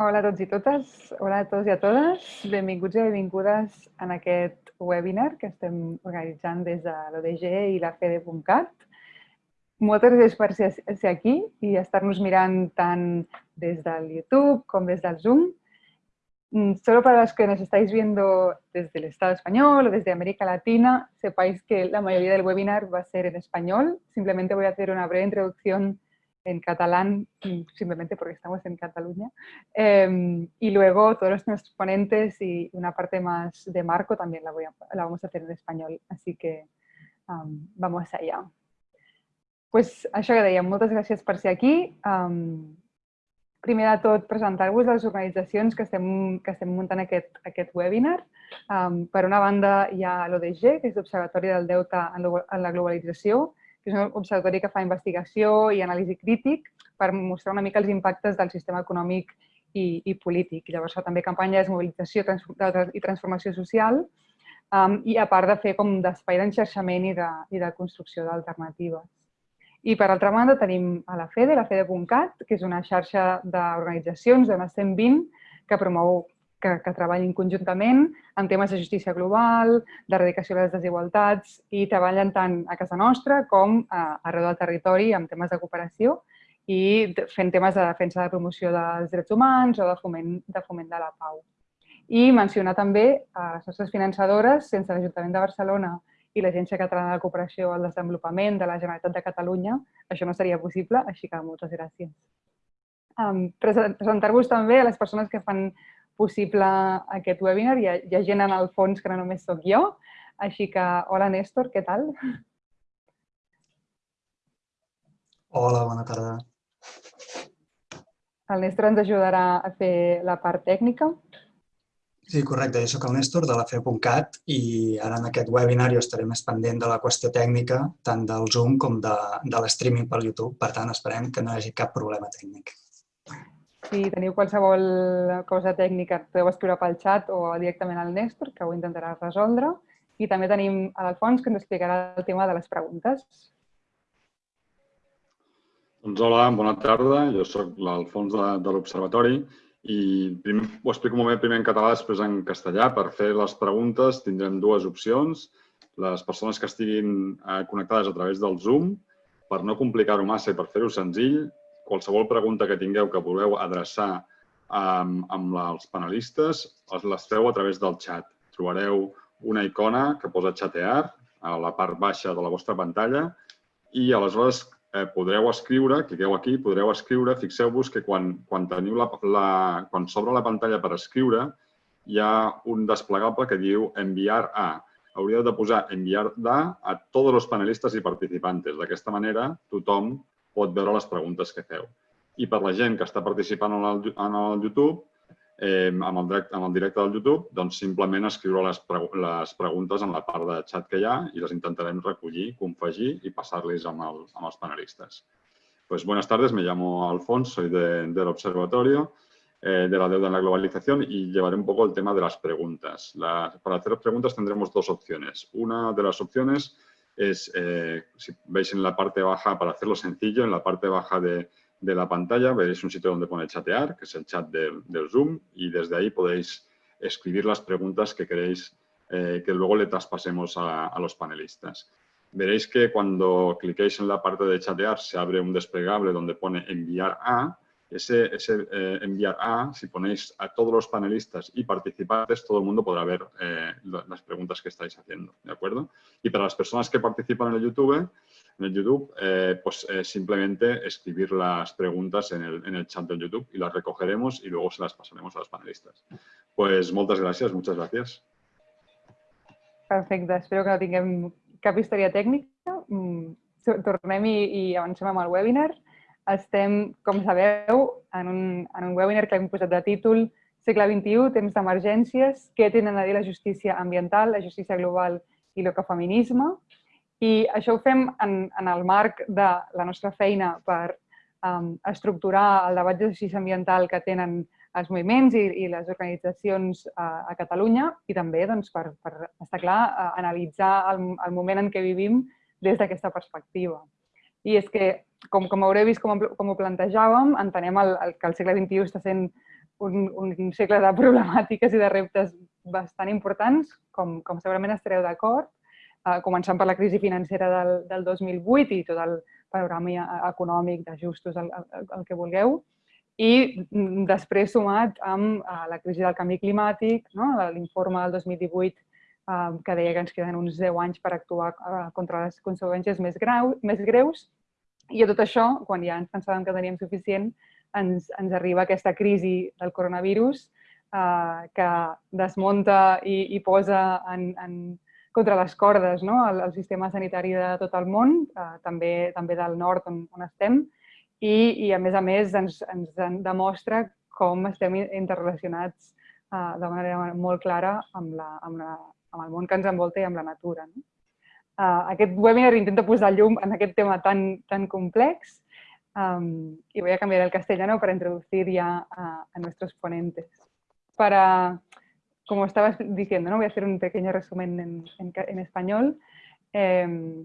Hola a tots i totes, hola a tots i a totes. Benvinguts i benvingudes en aquest webinar que estem organitzant des de l'ODG i la FEDE.cat. Moltes gràcies per ser aquí i estar-nos mirant tant des del YouTube com des del Zoom. Mm, solo para los que nos estáis viendo desde el Estado español o desde América Latina, sepáis que la mayoría del webinar va a ser en español. Simplemente voy a hacer una breve introducción en catalán, simplemente porque estamos en Cataluña. Em, y luego todos nuestros ponentes y una parte más de Marco también la, voy a, la vamos a hacer en español. Así que um, vamos allá. Pues això que dèiem, moltes gràcies per ser aquí. Um, primer de tot, presentar-vos les organitzacions que estem, que estem muntant aquest, aquest webinar. Um, per una banda, hi ha l'ODG, que és l'Observatori del Deute en la Globalització, que és un observatori que fa investigació i anàlisi crític per mostrar una mica els impactes del sistema econòmic i, i polític. Llavors fa també campanyes de mobilització i transformació social um, i a part de fer com d'espai d'enxerxament i, de, i de construcció d'alternatives. I per altra banda tenim a la FEDE, la FEDE.cat, que és una xarxa d'organitzacions de 120 que promou que, que treballin conjuntament en temes de justícia global, d'erradicació de les desigualtats i treballen tant a casa nostra com a, arreu del territori amb temes de cooperació i fent temes de defensa de promoció dels drets humans o de foment de, foment de la pau. I mencionar també a les nostres finançadores, sense l'Ajuntament de Barcelona i l'Agència Catalana de Cooperació al Desenvolupament de la Generalitat de Catalunya, això no seria possible, així que moltes gràcies. Um, Presentar-vos també a les persones que fan possible aquest webinar. Hi ha, hi ha gent en el fons que no només sóc jo. Així que, hola Néstor, què tal? Hola, bona tarda. El Néstor ens ajudarà a fer la part tècnica. Sí, correcte. Jo soc el Néstor de la FE.cat i ara en aquest webinar jo estaré més pendent de la qüestió tècnica, tant del Zoom com de, de l'streaming pel YouTube. Per tant, esperem que no hi hagi cap problema tècnic. Si teniu qualsevol cosa tècnica, podeu escriure pel xat o directament al Néstor, que ho intentarà resoldre. I també tenim a l'Alfons, que ens explicarà el tema de les preguntes. Doncs hola, bona tarda. Jo sóc l'Alfons de, de l'Observatori i primer, ho explico un moment primer en català, després en castellà. Per fer les preguntes tindrem dues opcions. Les persones que estiguin eh, connectades a través del Zoom, per no complicar-ho massa i per fer-ho senzill, qualsevol pregunta que tingueu que voleu adreçar amb, amb els panelistes, les feu a través del xat. Trobareu una icona que posa xatear a la part baixa de la vostra pantalla i aleshores eh, podreu escriure, cliqueu aquí, podreu escriure, fixeu-vos que quan, quan teniu la, la, quan s'obre la pantalla per escriure hi ha un desplegable que diu enviar a. Hauríeu de posar enviar a a tots els panelistes i participantes. D'aquesta manera tothom pot veure les preguntes que feu. I per la gent que està participant en el, en el YouTube, eh, amb, el directe, amb el directe del YouTube, doncs simplement escriure les, pre les preguntes en la part de xat que hi ha i les intentarem recollir, confegir i passar-les amb, el, amb els panelistas. Pues buenas tardes, me llamo Alfonso, soy de, del Observatorio eh, de la Deuda en la Globalización y llevaré un poco el tema de las preguntas. La, para hacer preguntas tendremos dos opciones. Una de las opciones es, eh, si veis en la parte baja, para hacerlo sencillo, en la parte baja de, de, la pantalla veréis un sitio donde pone chatear, que es el chat del, del Zoom, y desde ahí podéis escribir las preguntas que queréis eh, que luego le traspasemos a, a, los panelistas. Veréis que cuando cliquéis en la parte de chatear se abre un desplegable donde pone enviar a ese, ese eh, enviar a, si ponéis a todos los panelistas y participantes, todo el mundo podrá ver eh, las preguntas que estáis haciendo, ¿de acuerdo? Y para las personas que participan en el YouTube, en el YouTube eh, pues simplemente escribir las preguntas en el, en el, chat del YouTube y las recogeremos y luego se las pasaremos a los panelistas. Pues muchas gracias, muchas gracias. Perfecte, espero que no tinguem cap història tècnica. Mm, tornem i, i avancem amb el webinar. Estem, com sabeu, en un, en un webinar que hem posat de títol Segle XXI, temps d'emergències, què tenen a dir la justícia ambiental, la justícia global i l'ecofeminisme. I això ho fem en, en el marc de la nostra feina per um, estructurar el debat de justícia ambiental que tenen els moviments i, i les organitzacions a, a Catalunya i també doncs, per, per estar clar, analitzar el, el moment en què vivim des d'aquesta perspectiva. I és que com, com haureu vist com, com ho plantejàvem, entenem el, el, que el segle XXI està sent un, un segle de problemàtiques i de reptes bastant importants, com, com segurament estareu d'acord, eh, començant per la crisi financera del, del 2008 i tot el panorama econòmic d'ajustos, el, el, el que vulgueu, i mm, després sumat amb uh, la crisi del canvi climàtic, no? l'informe del 2018 uh, que deia que ens queden uns 10 anys per actuar uh, contra les conseqüències més, grau, més greus, i a tot això, quan ja ens pensàvem que teníem suficient, ens, ens arriba aquesta crisi del coronavirus eh, que desmunta i, i posa en, en, contra les cordes no? el, el sistema sanitari de tot el món, eh, també, també del nord on, on estem, i, i a més a més ens, ens demostra com estem interrelacionats eh, de manera molt clara amb, la, amb, la, amb el món que ens envolta i amb la natura. No? Uh, aquest webinar intenta posar llum en aquest tema tan, tan complex um, y voy a cambiar al castellano para introducir ya a, a nuestros ponentes. Para, como estabas diciendo, ¿no? voy a hacer un pequeño resumen en, en, en español. Eh,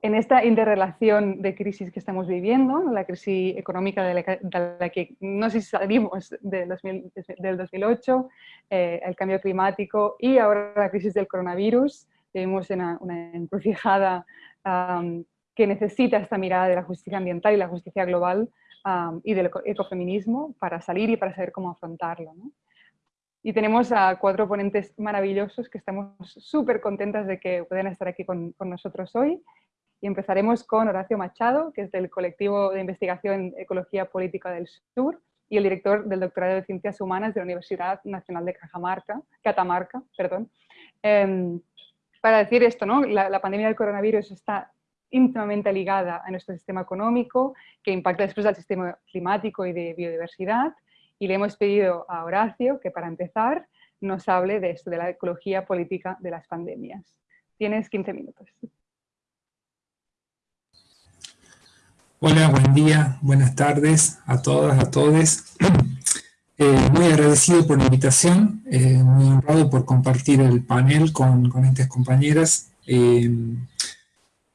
en esta interrelación de crisis que estamos viviendo, la crisis económica de la, de la que no sé si salimos de 2000, del 2008, eh, el cambio climático y ahora la crisis del coronavirus, en una, una encrucijada um, que necesita esta mirada de la justicia ambiental y la justicia global um, y del ecofeminismo para salir y para saber cómo afrontarlo. ¿no? Y tenemos a cuatro ponentes maravillosos que estamos súper contentas de que puedan estar aquí con, con, nosotros hoy. Y empezaremos con Horacio Machado, que es del colectivo de investigación Ecología Política del Sur y el director del doctorado de Ciencias Humanas de la Universidad Nacional de Cajamarca, Catamarca. Perdón. Eh, para decir esto, ¿no? La, la, pandemia del coronavirus está íntimamente ligada a nuestro sistema económico, que impacta después al sistema climático y de biodiversidad. Y le hemos pedido a Horacio que para empezar nos hable de esto, de la ecología política de las pandemias. Tienes 15 minutos. Hola, buen día, buenas tardes a todas, a todos. Eh, muy agradecido por la invitación, eh, muy honrado por compartir el panel con, con estas compañeras. Eh,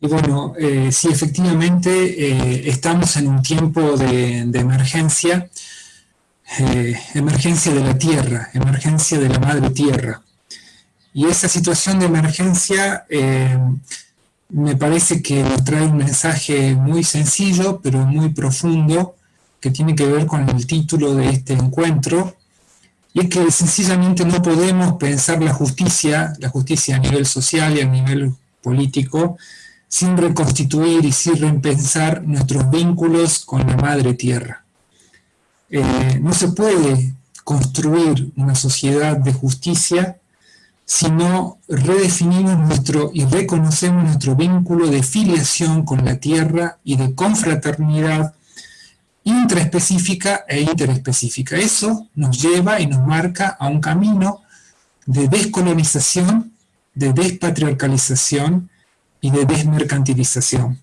y bueno, sí, efectivamente estamos en un tiempo de, de emergencia, emergencia de la tierra, emergencia de la madre tierra. Y esa situación de emergencia me parece que nos trae un mensaje muy sencillo, pero muy profundo, que tiene que ver con el título de este encuentro, y es que sencillamente no podemos pensar la justicia, la justicia a nivel social y a nivel político, sin reconstituir y sin repensar nuestros vínculos con la madre tierra. Eh, no se puede construir una sociedad de justicia si no redefinimos nuestro y reconocemos nuestro vínculo de filiación con la tierra y de confraternidad intraespecífica e interespecífica. Eso nos lleva y nos marca a un camino de descolonización, de despatriarcalización y de desmercantilización.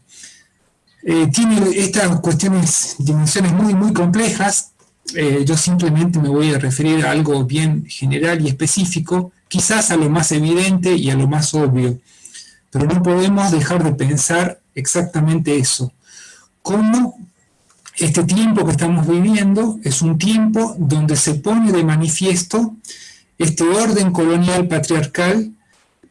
Eh, tiene estas cuestiones, dimensiones muy, muy complejas. Eh, yo simplemente me voy a referir a algo bien general y específico, quizás a lo más evidente y a lo más obvio. Pero no podemos dejar de pensar exactamente eso. Cómo este tiempo que estamos viviendo es un tiempo donde se pone de manifiesto este orden colonial patriarcal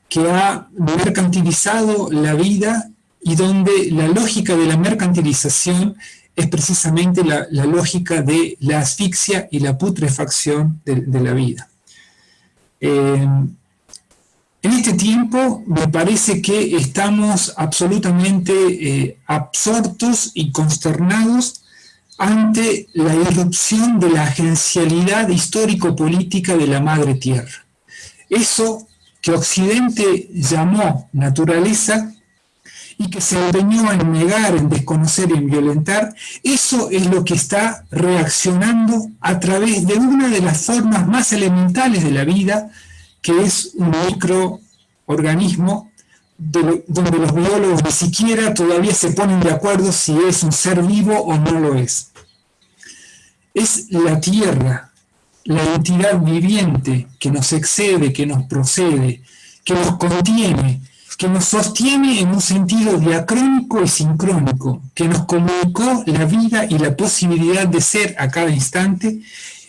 que ha mercantilizado la vida y donde la lógica de la mercantilización es precisamente la, lógica de la asfixia y la putrefacción de, de la vida. Eh, en este tiempo me parece que estamos absolutamente eh, absortos y consternados ante la irrupción de la agencialidad histórico-política de la madre tierra. Eso que Occidente llamó naturaleza y que se empeñó en negar, en desconocer y en violentar, eso es lo que está reaccionando a través de una de las formas más elementales de la vida, que es un microorganismo de, donde los biólogos ni siquiera todavía se ponen de acuerdo si es un ser vivo o no lo es. Es la Tierra, la entidad viviente que nos excede, que nos procede, que nos contiene, que nos sostiene en un sentido diacrónico y sincrónico, que nos comunicó la vida y la posibilidad de ser a cada instante,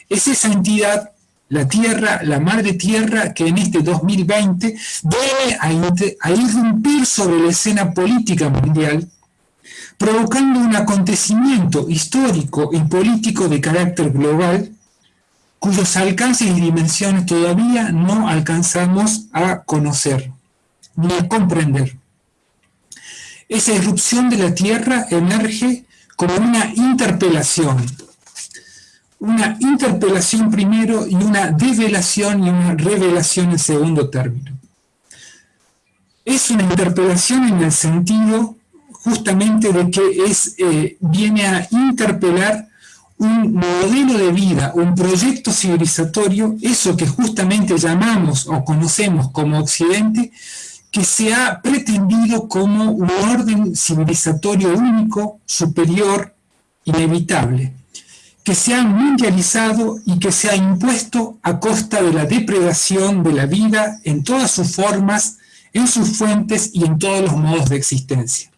es esa entidad, la Tierra, la Madre Tierra, que en este 2020 viene a, a irrumpir sobre la escena política mundial, provocando un acontecimiento histórico y político de carácter global, cuyos alcances y dimensiones todavía no alcanzamos a conocer ni a comprender. Esa irrupción de la Tierra emerge como una interpelación, una interpelación primero y una develación y una revelación en segundo término. Es una interpelación en el sentido justamente de que es, eh, viene a interpelar un modelo de vida, un proyecto civilizatorio, eso que justamente llamamos o conocemos como Occidente, que se ha pretendido como un orden civilizatorio único, superior, inevitable, que se ha mundializado y que se ha impuesto a costa de la depredación de la vida en todas sus formas, en sus fuentes y en todos los modos de existencia.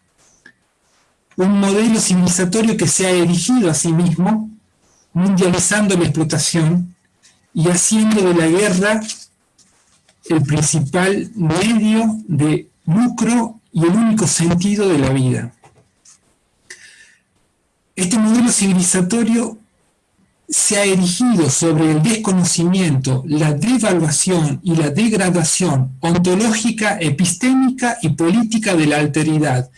Un modelo civilizatorio que se ha erigido a sí mismo, mundializando la explotación y haciendo de la guerra el principal medio de lucro y el único sentido de la vida. Este modelo civilizatorio se ha erigido sobre el desconocimiento, la devaluación y la degradación ontológica, epistémica y política de la alteridad,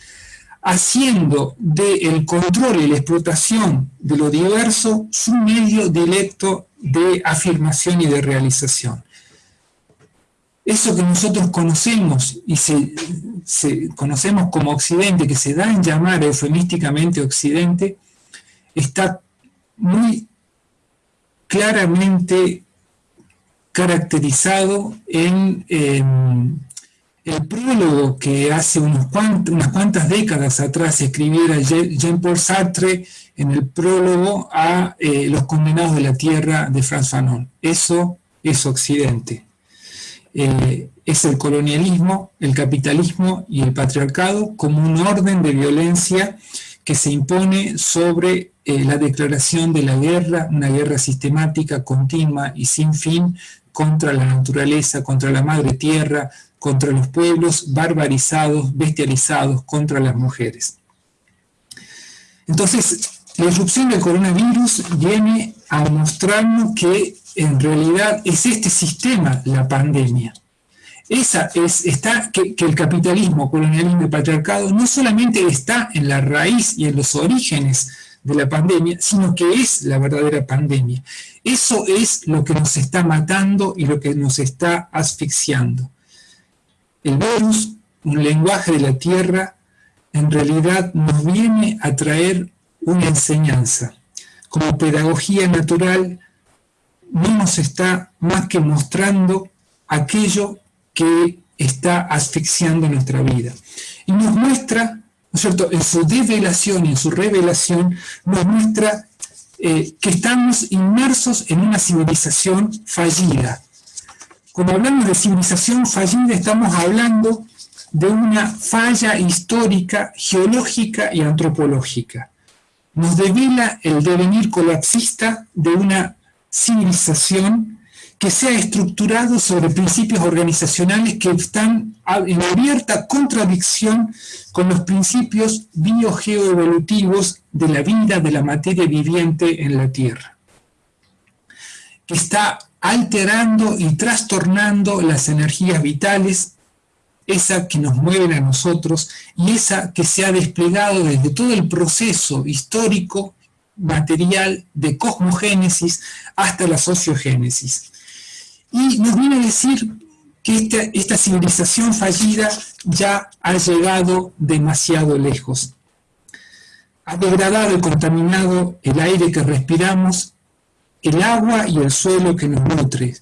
haciendo del control y la explotación de lo diverso su medio directo de afirmación y de realización. Eso que nosotros conocemos y se, conocemos como Occidente, que se da en llamar eufemísticamente Occidente, está muy claramente caracterizado en, el prólogo que hace unas cuantas décadas atrás escribiera Jean-Paul Sartre en el prólogo a eh, Los condenados de la tierra de Franz Fanon. Eso es Occidente. Eh, es el colonialismo, el capitalismo y el patriarcado como un orden de violencia que se impone sobre eh, la declaración de la guerra, una guerra sistemática, continua y sin fin contra la naturaleza, contra la madre tierra, contra los pueblos barbarizados, bestializados, contra las mujeres. Entonces, la irrupción del coronavirus viene a mostrarnos que en realidad es este sistema la pandemia. Esa es, está, que, el capitalismo, colonialismo y patriarcado no solamente está en la raíz y en los orígenes de la pandemia, sino que es la verdadera pandemia. Eso es lo que nos está matando y lo que nos está asfixiando. El virus, un lenguaje de la tierra, en realidad nos viene a traer una enseñanza. Como pedagogía natural, no nos está más que mostrando aquello que está asfixiando nuestra vida. Y nos muestra, ¿no es cierto?, en su develación en su revelación, nos muestra eh, que estamos inmersos en una civilización fallida. Cuando hablamos de civilización fallida, estamos hablando de una falla histórica, geológica y antropológica. Nos devela el devenir colapsista de una civilización que sea estructurado sobre principios organizacionales que están en abierta contradicción con los principios biogeoevolutivos de la vida de la materia viviente en la Tierra, que está alterando y trastornando las energías vitales, esa que nos mueven a nosotros y esa que se ha desplegado desde todo el proceso histórico material de cosmogénesis hasta la sociogénesis. Y nos viene a decir que esta, civilización fallida ya ha llegado demasiado lejos. Ha degradado y contaminado el aire que respiramos, el agua y el suelo que nos nutre.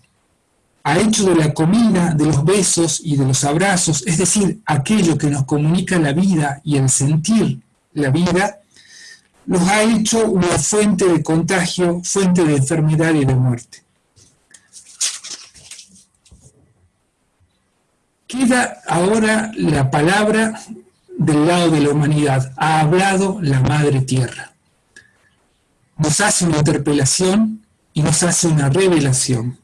Ha hecho de la comida, de los besos y de los abrazos, es decir, aquello que nos comunica la vida y el sentir la vida, nos ha hecho una fuente de contagio, fuente de enfermedad y de muerte. Queda ahora la palabra del lado de la humanidad. Ha hablado la Madre Tierra. Nos hace una interpelación y nos hace una revelación.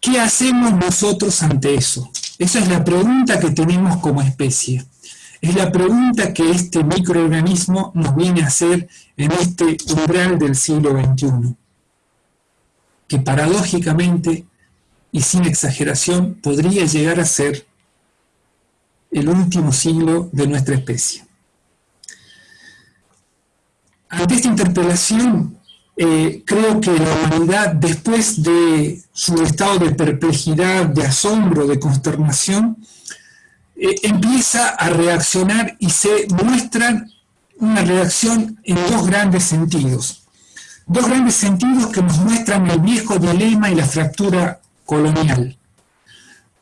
¿Qué hacemos nosotros ante eso? Esa es la pregunta que tenemos como especie. Es la pregunta que este microorganismo nos viene a hacer en este umbral del siglo XXI, que paradójicamente y sin exageración podría llegar a ser el último siglo de nuestra especie. Ante esta interpelación, eh, creo que la humanidad, después de su estado de perplejidad, de asombro, de consternación, eh, empieza a reaccionar y se muestra una reacción en dos grandes sentidos. Dos grandes sentidos que nos muestran el viejo dilema y la fractura colonial.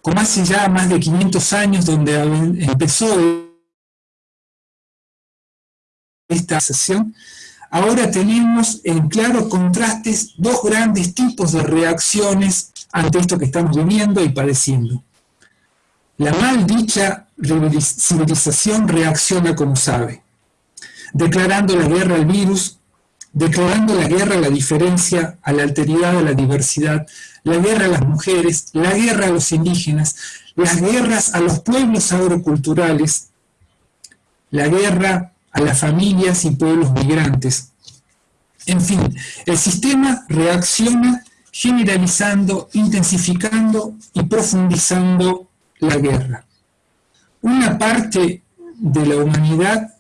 Como hace ya más de 500 años donde empezó esta sesión, ahora tenemos en claro contrastes dos grandes tipos de reacciones ante esto que estamos viviendo y padeciendo. La mal dicha civilización reacciona como sabe, declarando la guerra al virus, declarando la guerra a la diferencia, a la alteridad, a la diversidad, la guerra a las mujeres, la guerra a los indígenas, las guerras a los pueblos agroculturales, la guerra a las familias y pueblos migrantes. En fin, el sistema reacciona generalizando, intensificando y profundizando la guerra. Una parte de la humanidad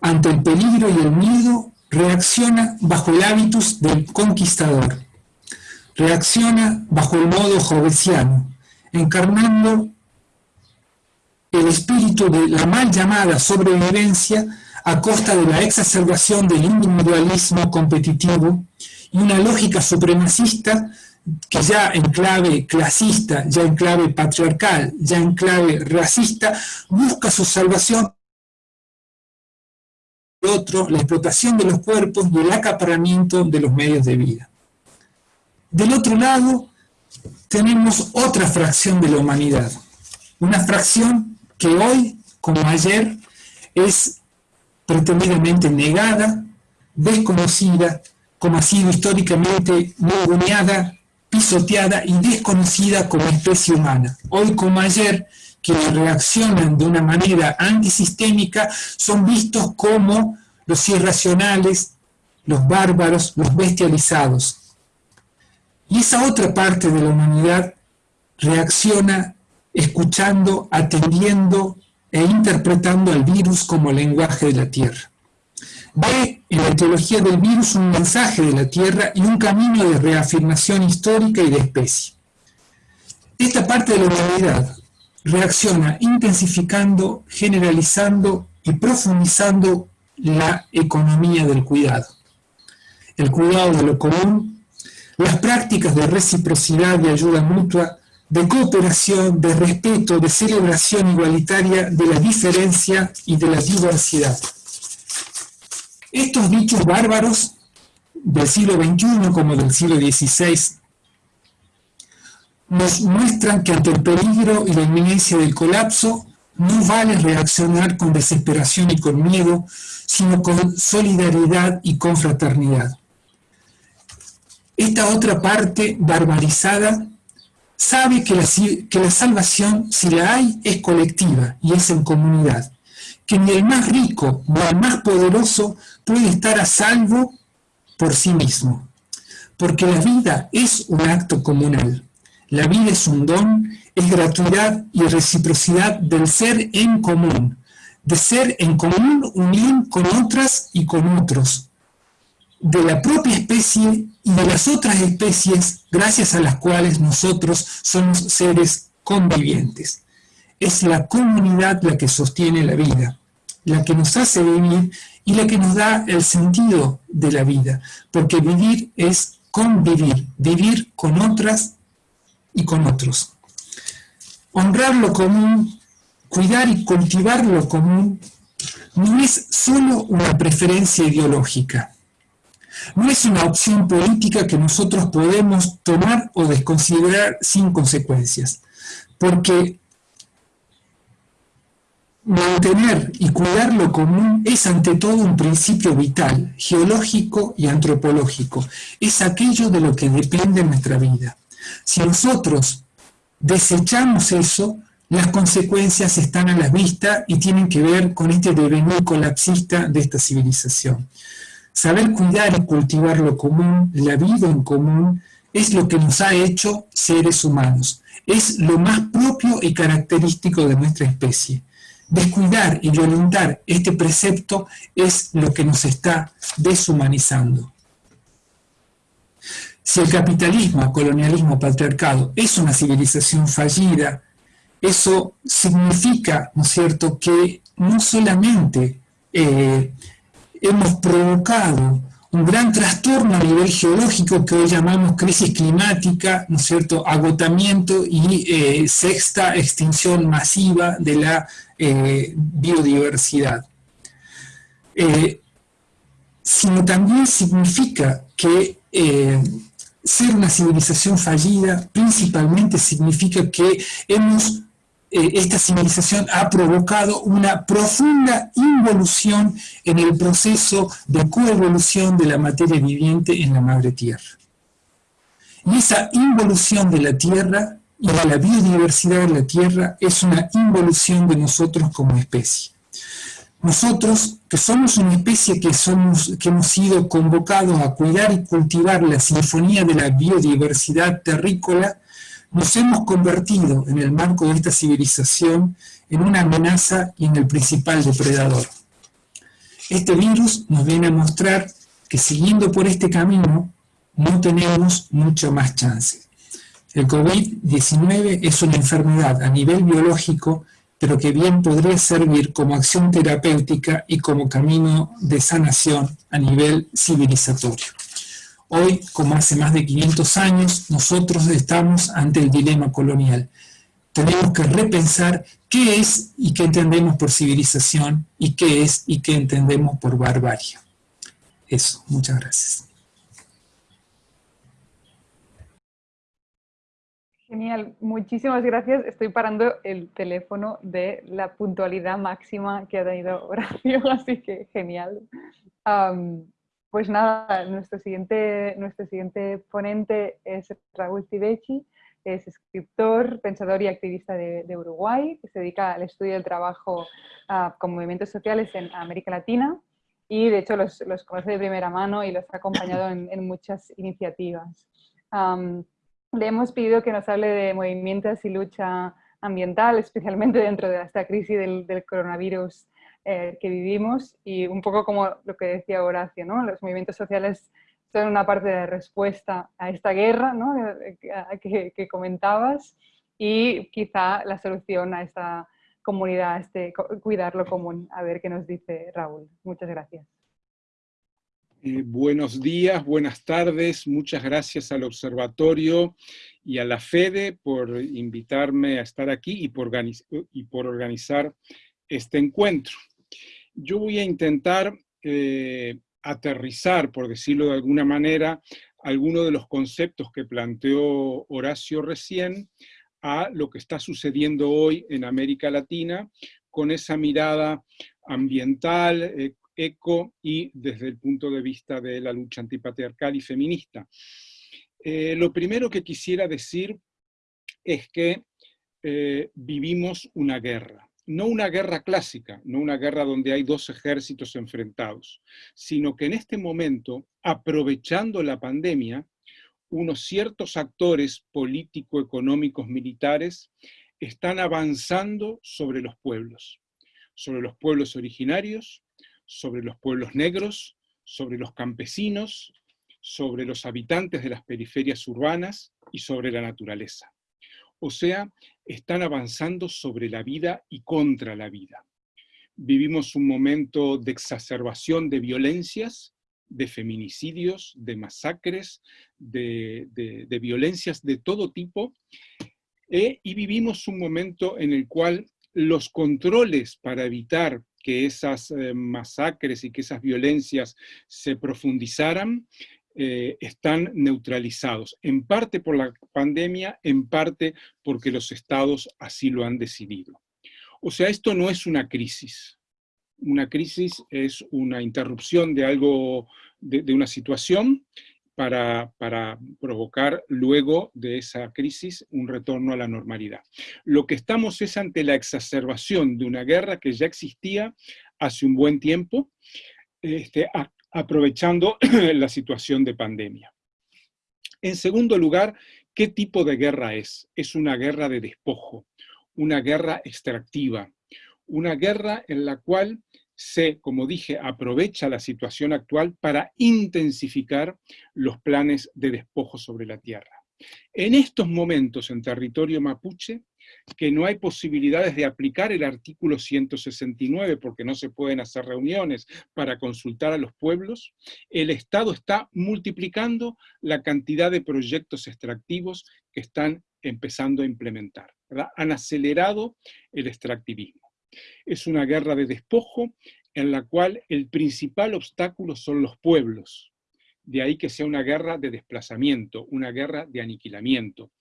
ante el peligro y el miedo reacciona bajo el hábitus del conquistador. Reacciona bajo el modo jovesiano, encarnando el espíritu de la mal llamada sobrevivencia a costa de la exacerbación del individualismo competitivo y una lógica supremacista que ya en clave clasista, ya en clave patriarcal, ya en clave racista, busca su salvación otro, la explotación de los cuerpos y el acaparamiento de los medios de vida. Del otro lado, tenemos otra fracción de la humanidad, una fracción que hoy, como ayer, es pretendidamente negada, desconocida, como ha sido históricamente ninguneada, pisoteada y desconocida como especie humana. Hoy como ayer, quienes reaccionan de una manera antisistémica son vistos como los irracionales, los bárbaros, los bestializados. Y esa otra parte de la humanidad reacciona escuchando, atendiendo e interpretando al virus como lenguaje de la Tierra. Ve en la teología del virus un mensaje de la Tierra y un camino de reafirmación histórica y de especie. Esta parte de la humanidad reacciona intensificando, generalizando y profundizando la economía del cuidado. El cuidado de lo común, las prácticas de reciprocidad y ayuda mutua de cooperación, de respeto, de celebración igualitaria de la diferencia y de la diversidad. Estos dichos bárbaros del siglo XXI como del siglo XVI nos muestran que ante el peligro y la inminencia del colapso no vale reaccionar con desesperación y con miedo, sino con solidaridad y con fraternidad. Esta otra parte barbarizada sabe que la, que la salvación, si la hay, es colectiva y es en comunidad. Que ni el más rico ni el más poderoso puede estar a salvo por sí mismo. Porque la vida es un acto comunal. La vida es un don, es gratuidad y reciprocidad del ser en común. De ser en común unión con otras y con otros. De la propia especie y de las otras especies gracias a las cuales nosotros somos seres convivientes. Es la comunidad la que sostiene la vida, la que nos hace vivir y la que nos da el sentido de la vida, porque vivir es convivir, vivir con otras y con otros. Honrar lo común, cuidar y cultivar lo común, no es solo una preferencia ideológica, no es una opción política que nosotros podemos tomar o desconsiderar sin consecuencias, porque mantener y cuidar lo común es ante todo un principio vital, geológico y antropológico. Es aquello de lo que depende nuestra vida. Si nosotros desechamos eso, las consecuencias están a la vista y tienen que ver con este devenir colapsista de esta civilización. Saber cuidar y cultivar lo común, la vida en común, es lo que nos ha hecho seres humanos. Es lo más propio y característico de nuestra especie. Descuidar y violentar este precepto es lo que nos está deshumanizando. Si el capitalismo, colonialismo, patriarcado es una civilización fallida, eso significa, ¿no es cierto?, que no solamente eh, hemos provocado un gran trastorno a nivel geológico que hoy llamamos crisis climática, ¿no es cierto?, agotamiento y eh, sexta extinción masiva de la eh, biodiversidad. Sino también significa que ser una civilización fallida principalmente significa que hemos eh, esta civilización ha provocado una profunda involución en el proceso de coevolución de la materia viviente en la madre tierra. Y esa involución de la tierra y de la biodiversidad de la tierra es una involución de nosotros como especie. Nosotros, que somos una especie que, hemos sido convocados a cuidar y cultivar la sinfonía de la biodiversidad terrícola, nos hemos convertido en el marco de esta civilización en una amenaza y en el principal depredador. Este virus nos viene a mostrar que siguiendo por este camino no tenemos mucho más chance. El COVID-19 es una enfermedad a nivel biológico, pero que bien podría servir como acción terapéutica y como camino de sanación a nivel civilizatorio. Hoy, como hace más de 500 años, nosotros estamos ante el dilema colonial. Tenemos que repensar qué es y qué entendemos por civilización y qué es y qué entendemos por barbarie. Eso, muchas gracias. Genial, muchísimas gracias. Estoy parando el teléfono de la puntualidad máxima que ha tenido Horacio, así que genial. Pues nada, nuestro siguiente, nuestro siguiente ponente es Raúl Tibechi, es escritor, pensador y activista de, Uruguay, que se dedica al estudio del trabajo ah, con movimientos sociales en América Latina y de hecho los, los conoce de primera mano y los ha acompañado en, muchas iniciativas. Le hemos pedido que nos hable de movimientos y lucha ambiental, especialmente dentro de esta crisis del, del coronavirus eh, que vivimos y un poco como lo que decía Horacio, ¿no? los movimientos sociales son una parte de respuesta a esta guerra ¿no? que, que, comentabas y quizá la solución a esta comunidad, a este cuidar lo común. A ver qué nos dice Raúl. Muchas gracias. Eh, buenos días, buenas tardes, muchas gracias al observatorio y a la FEDE por invitarme a estar aquí y por, organizar este encuentro. Yo voy a intentar eh, aterrizar, por decirlo de alguna manera, algunos de los conceptos que planteó Horacio recién a lo que está sucediendo hoy en América Latina con esa mirada ambiental, e, eco y desde el punto de vista de la lucha antipatriarcal y feminista. Eh, lo primero que quisiera decir es que eh, vivimos una guerra no una guerra clásica, no una guerra donde hay dos ejércitos enfrentados, sino que en este momento, aprovechando la pandemia, unos ciertos actores político-económicos militares están avanzando sobre los pueblos, sobre los pueblos originarios, sobre los pueblos negros, sobre los campesinos, sobre los habitantes de las periferias urbanas y sobre la naturaleza. O sea, están avanzando sobre la vida y contra la vida. Vivimos un momento de exacerbación de violencias, de feminicidios, de masacres, de, violencias de todo tipo, eh, y vivimos un momento en el cual los controles para evitar que esas eh, masacres y que esas violencias se profundizaran eh, están neutralizados, en parte por la pandemia, en parte porque los estados así lo han decidido. O sea, esto no es una crisis. Una crisis es una interrupción de algo, de, una situación para, provocar luego de esa crisis un retorno a la normalidad. Lo que estamos es ante la exacerbación de una guerra que ya existía hace un buen tiempo, este, aprovechando la situación de pandemia. En segundo lugar, ¿qué tipo de guerra es? Es una guerra de despojo, una guerra extractiva, una guerra en la cual se, como dije, aprovecha la situación actual para intensificar los planes de despojo sobre la tierra. En estos momentos en territorio mapuche, que no hay posibilidades de aplicar el artículo 169 porque no se pueden hacer reuniones para consultar a los pueblos, el Estado está multiplicando la cantidad de proyectos extractivos que están empezando a implementar. Han acelerado el extractivismo. Es una guerra de despojo en la cual el principal obstáculo son los pueblos. De ahí que sea una guerra de desplazamiento, una guerra de aniquilamiento.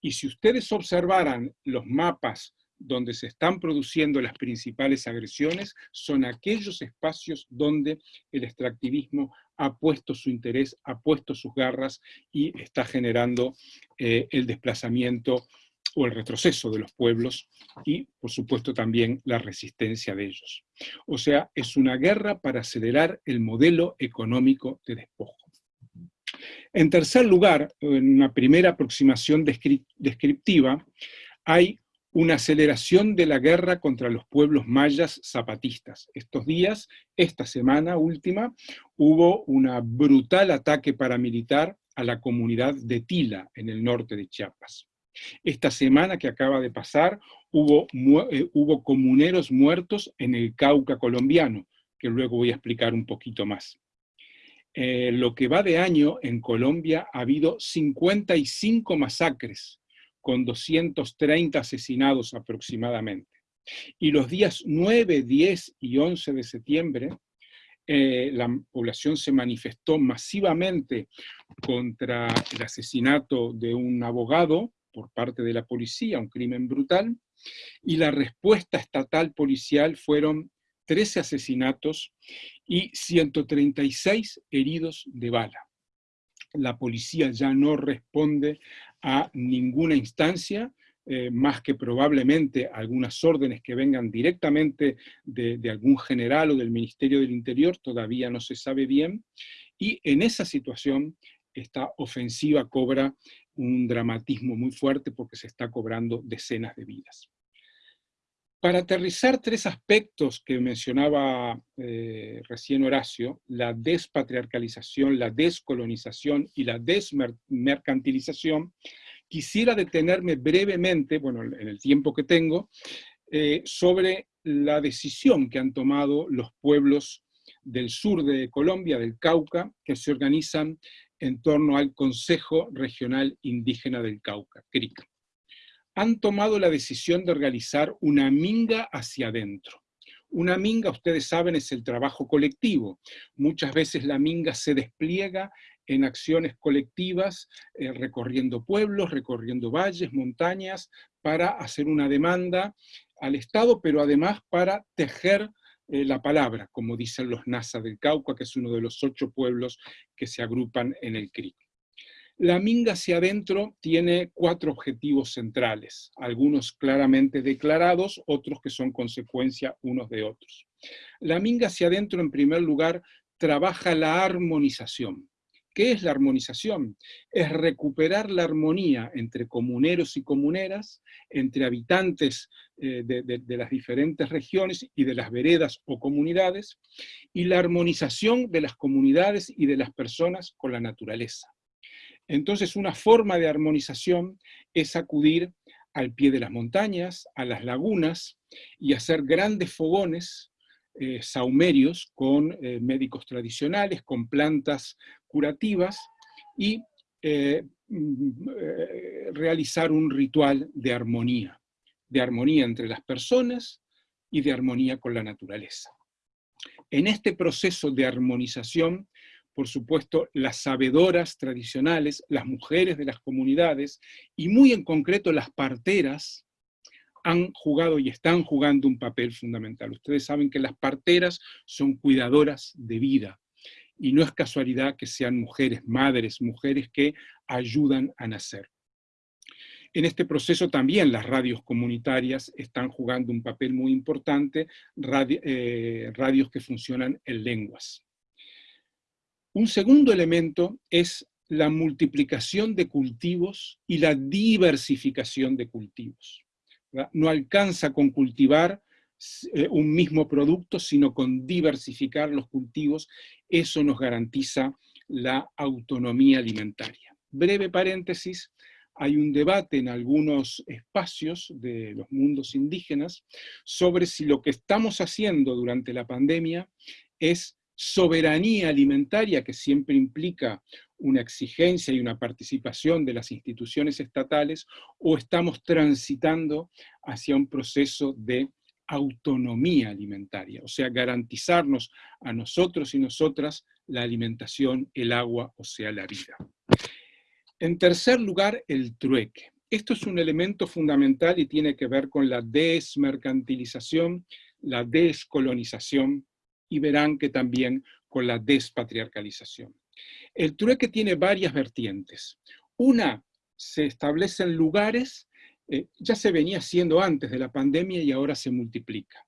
Y si ustedes observaran los mapas donde se están produciendo las principales agresiones, son aquellos espacios donde el extractivismo ha puesto su interés, ha puesto sus garras y está generando eh, el desplazamiento o el retroceso de los pueblos y, por supuesto, también la resistencia de ellos. O sea, es una guerra para acelerar el modelo económico de despojo. En tercer lugar, en una primera aproximación descriptiva, hay una aceleración de la guerra contra los pueblos mayas zapatistas. Estos días, esta semana última, hubo un brutal ataque paramilitar a la comunidad de Tila, en el norte de Chiapas. Esta semana que acaba de pasar, hubo, eh, hubo comuneros muertos en el Cauca colombiano, que luego voy a explicar un poquito más. Eh, lo que va de año en Colombia ha habido 55 masacres, con 230 asesinados aproximadamente. Y los días 9, 10 y 11 de septiembre, eh, la población se manifestó masivamente contra el asesinato de un abogado por parte de la policía, un crimen brutal, y la respuesta estatal policial fueron 13 asesinatos y 136 heridos de bala. La policía ya no responde a ninguna instancia, eh, más que probablemente algunas órdenes que vengan directamente de, de, algún general o del Ministerio del Interior, todavía no se sabe bien, y en esa situación esta ofensiva cobra un dramatismo muy fuerte porque se está cobrando decenas de vidas. Para aterrizar tres aspectos que mencionaba eh, recién Horacio, la despatriarcalización, la descolonización y la desmercantilización, quisiera detenerme brevemente, bueno, en el tiempo que tengo, eh, sobre la decisión que han tomado los pueblos del sur de Colombia, del Cauca, que se organizan en torno al Consejo Regional Indígena del Cauca, CRIC han tomado la decisión de realizar una minga hacia adentro. Una minga, ustedes saben, es el trabajo colectivo. Muchas veces la minga se despliega en acciones colectivas, eh, recorriendo pueblos, recorriendo valles, montañas, para hacer una demanda al Estado, pero además para tejer eh, la palabra, como dicen los Nasa del Cauca, que es uno de los ocho pueblos que se agrupan en el CRIC. La Minga hacia adentro tiene cuatro objetivos centrales, algunos claramente declarados, otros que son consecuencia unos de otros. La Minga hacia adentro, en primer lugar, trabaja la armonización. ¿Qué es la armonización? Es recuperar la armonía entre comuneros y comuneras, entre habitantes eh, de, las diferentes regiones y de las veredas o comunidades, y la armonización de las comunidades y de las personas con la naturaleza. Entonces una forma de armonización es acudir al pie de las montañas, a las lagunas, y hacer grandes fogones eh, saumerios con eh, médicos tradicionales, con plantas curativas, y eh, mm, realizar un ritual de armonía, de armonía entre las personas y de armonía con la naturaleza. En este proceso de armonización por supuesto, las sabedoras tradicionales, las mujeres de las comunidades, y muy en concreto las parteras, han jugado y están jugando un papel fundamental. Ustedes saben que las parteras son cuidadoras de vida, y no es casualidad que sean mujeres, madres, mujeres que ayudan a nacer. En este proceso también las radios comunitarias están jugando un papel muy importante, eh, radios que funcionan en lenguas. Un segundo elemento es la multiplicación de cultivos y la diversificación de cultivos. No alcanza con cultivar un mismo producto, sino con diversificar los cultivos, eso nos garantiza la autonomía alimentaria. Breve paréntesis, hay un debate en algunos espacios de los mundos indígenas sobre si lo que estamos haciendo durante la pandemia es soberanía alimentaria, que siempre implica una exigencia y una participación de las instituciones estatales, o estamos transitando hacia un proceso de autonomía alimentaria, o sea, garantizarnos a nosotros y nosotras la alimentación, el agua, o sea, la vida. En tercer lugar, el trueque. Esto es un elemento fundamental y tiene que ver con la desmercantilización, la descolonización, y verán que también con la despatriarcalización. El trueque tiene varias vertientes. Una, se establecen lugares eh, ya se venía haciendo antes de la pandemia y ahora se multiplica,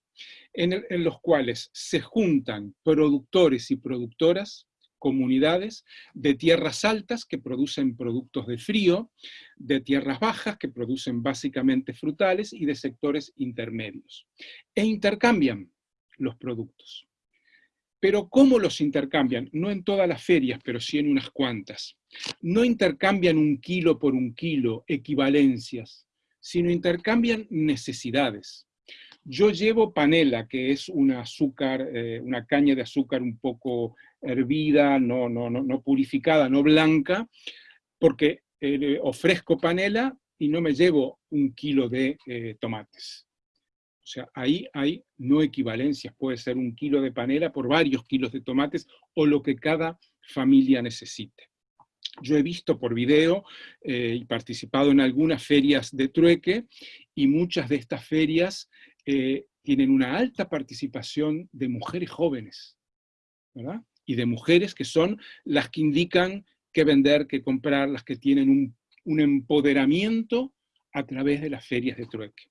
en, los cuales se juntan productores y productoras, comunidades de tierras altas que producen productos de frío, de tierras bajas que producen básicamente frutales y de sectores intermedios. E intercambian los productos. Pero ¿cómo los intercambian? No en todas las ferias, pero sí en unas cuantas. No intercambian un kilo por un kilo, equivalencias, sino intercambian necesidades. Yo llevo panela, que es una azúcar, eh, una caña de azúcar un poco hervida, no, no, no, purificada, no blanca, porque eh, ofrezco panela y no me llevo un kilo de eh, tomates. O sea, ahí hay no equivalencias, puede ser un kilo de panela por varios kilos de tomates o lo que cada familia necesite. Yo he visto por video eh, y participado en algunas ferias de trueque y muchas de estas ferias eh, tienen una alta participación de mujeres jóvenes, ¿verdad? Y de mujeres que son las que indican qué vender, qué comprar, las que tienen un, un empoderamiento a través de las ferias de trueque.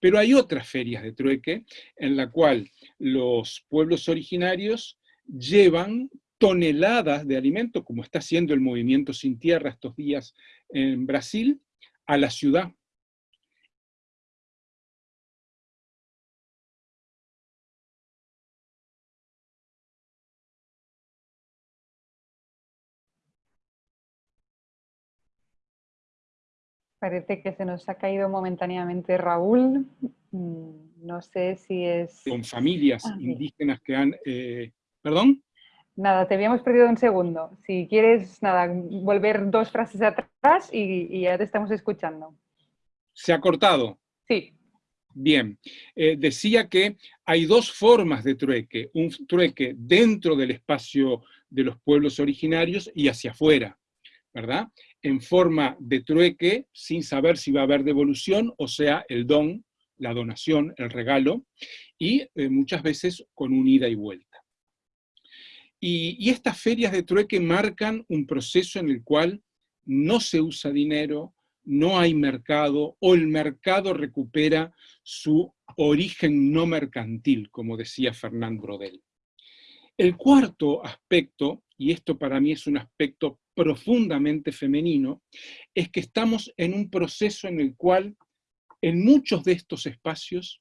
Pero hay otras ferias de trueque en la cual los pueblos originarios llevan toneladas de alimentos, como está haciendo el movimiento Sin Tierra estos días en Brasil, a la ciudad. Parece que se nos ha caído momentáneamente Raúl. Mm, no sé si es... Con familias ah, indígenas que han... Eh, ¿Perdón? Nada, te habíamos perdido un segundo. Si quieres, nada, volver dos frases atrás y, ya te estamos escuchando. ¿Se ha cortado? Sí. Bien, eh, decía que hay dos formas de trueque, un trueque dentro del espacio de los pueblos originarios y hacia afuera, ¿verdad? En forma de trueque, sin saber si va a haber devolución, o sea, el don, la donación, el regalo, y eh, muchas veces con un ida y vuelta. Y, estas ferias de trueque marcan un proceso en el cual no se usa dinero, no hay mercado, o el mercado recupera su origen no mercantil, como decía Fernand Brodel. El cuarto aspecto, y esto para mí es un aspecto profundamente femenino, es que estamos en un proceso en el cual, en muchos de estos espacios,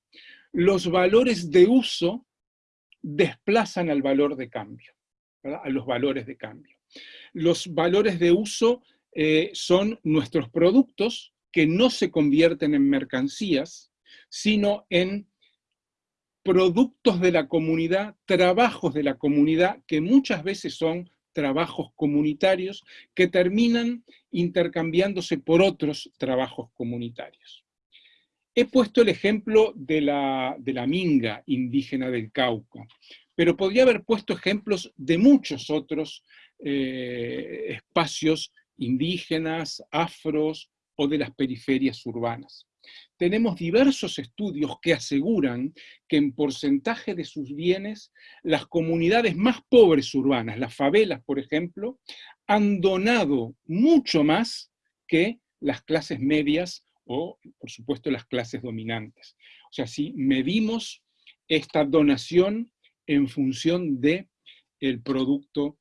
los valores de uso desplazan al valor de cambio a los valores de cambio. Los valores de uso eh, son nuestros productos que no se convierten en mercancías, sino en productos de la comunidad, trabajos de la comunidad, que muchas veces son trabajos comunitarios que terminan intercambiándose por otros trabajos comunitarios. He puesto el ejemplo de la, de la minga indígena del Cauca pero podría haber puesto ejemplos de muchos otros eh, espacios indígenas, afros o de las periferias urbanas. tenemos diversos estudios que aseguran que en porcentaje de sus bienes, las comunidades más pobres urbanas, las favelas, por ejemplo, han donado mucho más que las clases medias o, por supuesto, las clases dominantes. O sea, si medimos esta donación en función de el producto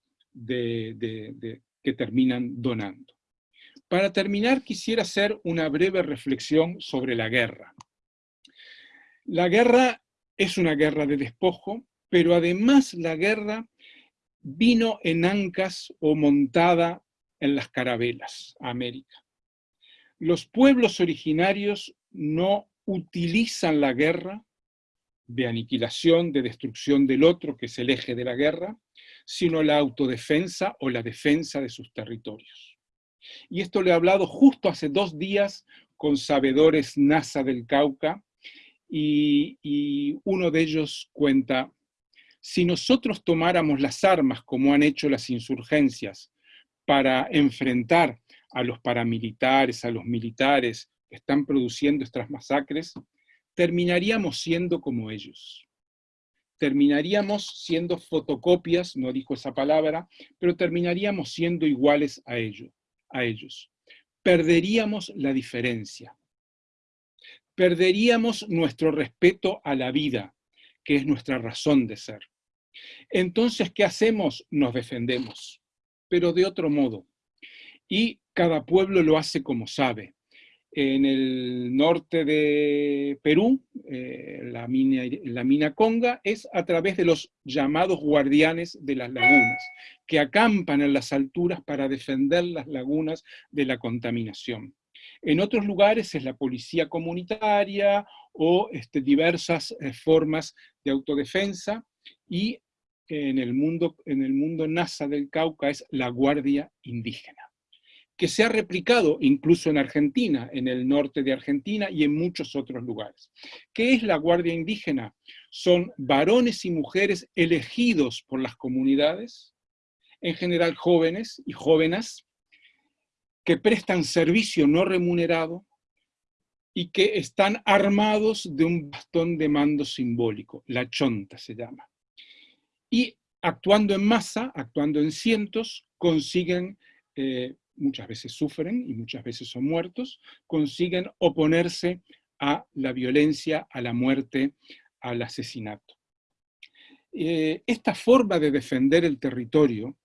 que terminan donando. Para terminar, quisiera hacer una breve reflexión sobre la guerra. La guerra es una guerra de despojo, pero además la guerra vino en ancas o montada en las carabelas a América. Los pueblos originarios no utilizan la guerra de aniquilación, de destrucción del otro, que es el eje de la guerra, sino la autodefensa o la defensa de sus territorios. Y esto le he hablado justo hace dos días con sabedores NASA del Cauca, y, y uno de ellos cuenta, si nosotros tomáramos las armas como han hecho las insurgencias para enfrentar a los paramilitares, a los militares que están produciendo estas masacres, terminaríamos siendo como ellos. Terminaríamos siendo fotocopias, no dijo esa palabra, pero terminaríamos siendo iguales a ellos. A ellos. Perderíamos la diferencia. Perderíamos nuestro respeto a la vida, que es nuestra razón de ser. Entonces, ¿qué hacemos? Nos defendemos, pero de otro modo. Y cada pueblo lo hace como sabe en el norte de Perú, eh, la, mina, Conga, es a través de los llamados guardianes de las lagunas, que acampan en las alturas para defender las lagunas de la contaminación. En otros lugares es la policía comunitaria o este, diversas eh, formas de autodefensa y en el, mundo, en el mundo NASA del Cauca es la guardia indígena que se ha replicado incluso en Argentina, en el norte de Argentina y en muchos otros lugares. ¿Qué es la Guardia Indígena? Son varones y mujeres elegidos por las comunidades, en general jóvenes y jóvenes, que prestan servicio no remunerado y que están armados de un bastón de mando simbólico, la chonta se llama. Y actuando en masa, actuando en cientos, consiguen eh, muchas veces sufren y muchas veces son muertos, consiguen oponerse a la violencia, a la muerte, al asesinato. Eh, esta forma de defender el territorio,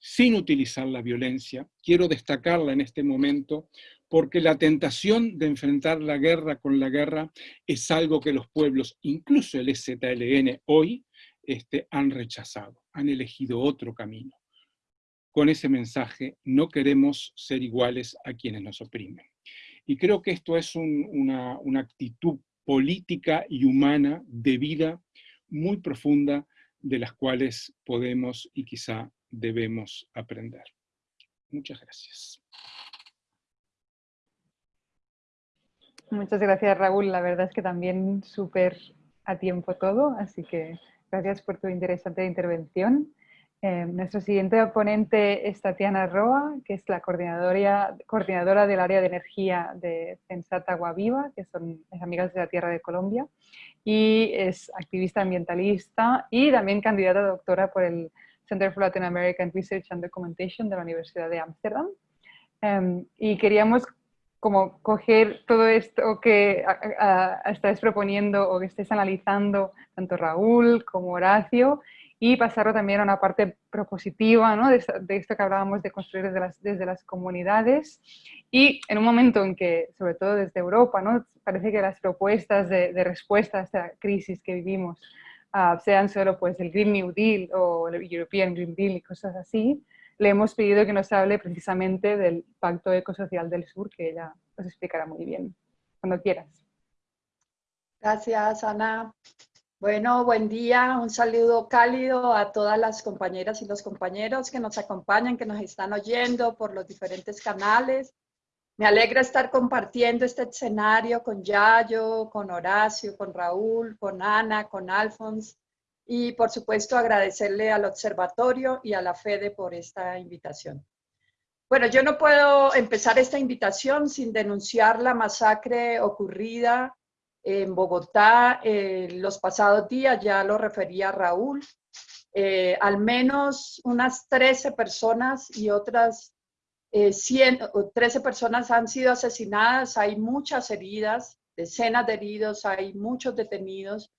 sin utilizar la violencia, quiero destacarla en este momento, porque la tentación de enfrentar la guerra con la guerra es algo que los pueblos, incluso el ZLN hoy, este, han rechazado, han elegido otro camino con ese mensaje, no queremos ser iguales a quienes nos oprimen. Y creo que esto es una, una actitud política y humana de vida muy profunda de las cuales podemos y quizá debemos aprender. Muchas gracias. Muchas gracias, Raúl. La verdad es que también súper a tiempo todo, así que gracias por tu interesante intervención. Eh, nuestro siguiente ponente es Tatiana Roa, que es la coordinadora, coordinadora del área de energía de Pensata Agua Viva, que son las amigas de la Tierra de Colombia, y es activista ambientalista y también candidata a doctora por el Center for Latin American Research and Documentation de la Universidad de Ámsterdam. Em, y queríamos como coger todo esto que estáis proponiendo o que estáis analizando tanto Raúl como Horacio y pasarlo también a una parte propositiva ¿no? de, esto que hablábamos de construir desde las, desde las comunidades y en un momento en que, sobre todo desde Europa, ¿no? parece que las propuestas de, respuesta a esta crisis que vivimos uh, sean solo pues, el Green New Deal o el European Green Deal y cosas así, le hemos pedido que nos hable precisamente del Pacto Ecosocial del Sur, que ella os explicará muy bien, cuando quieras. Gracias, Ana. Bueno, buen día, un saludo cálido a todas las compañeras y los compañeros que nos acompañan, que nos están oyendo por los diferentes canales. Me alegra estar compartiendo este escenario con Yayo, con Horacio, con Raúl, con Ana, con Alfons y por supuesto agradecerle al observatorio y a la FEDE por esta invitación. Bueno, yo no puedo empezar esta invitación sin denunciar la masacre ocurrida en Bogotá eh, los pasados días, ya lo refería Raúl. Eh, al menos unas 13 personas y otras 100, 13 personas han sido asesinadas, hay muchas heridas, decenas de heridos, hay muchos detenidos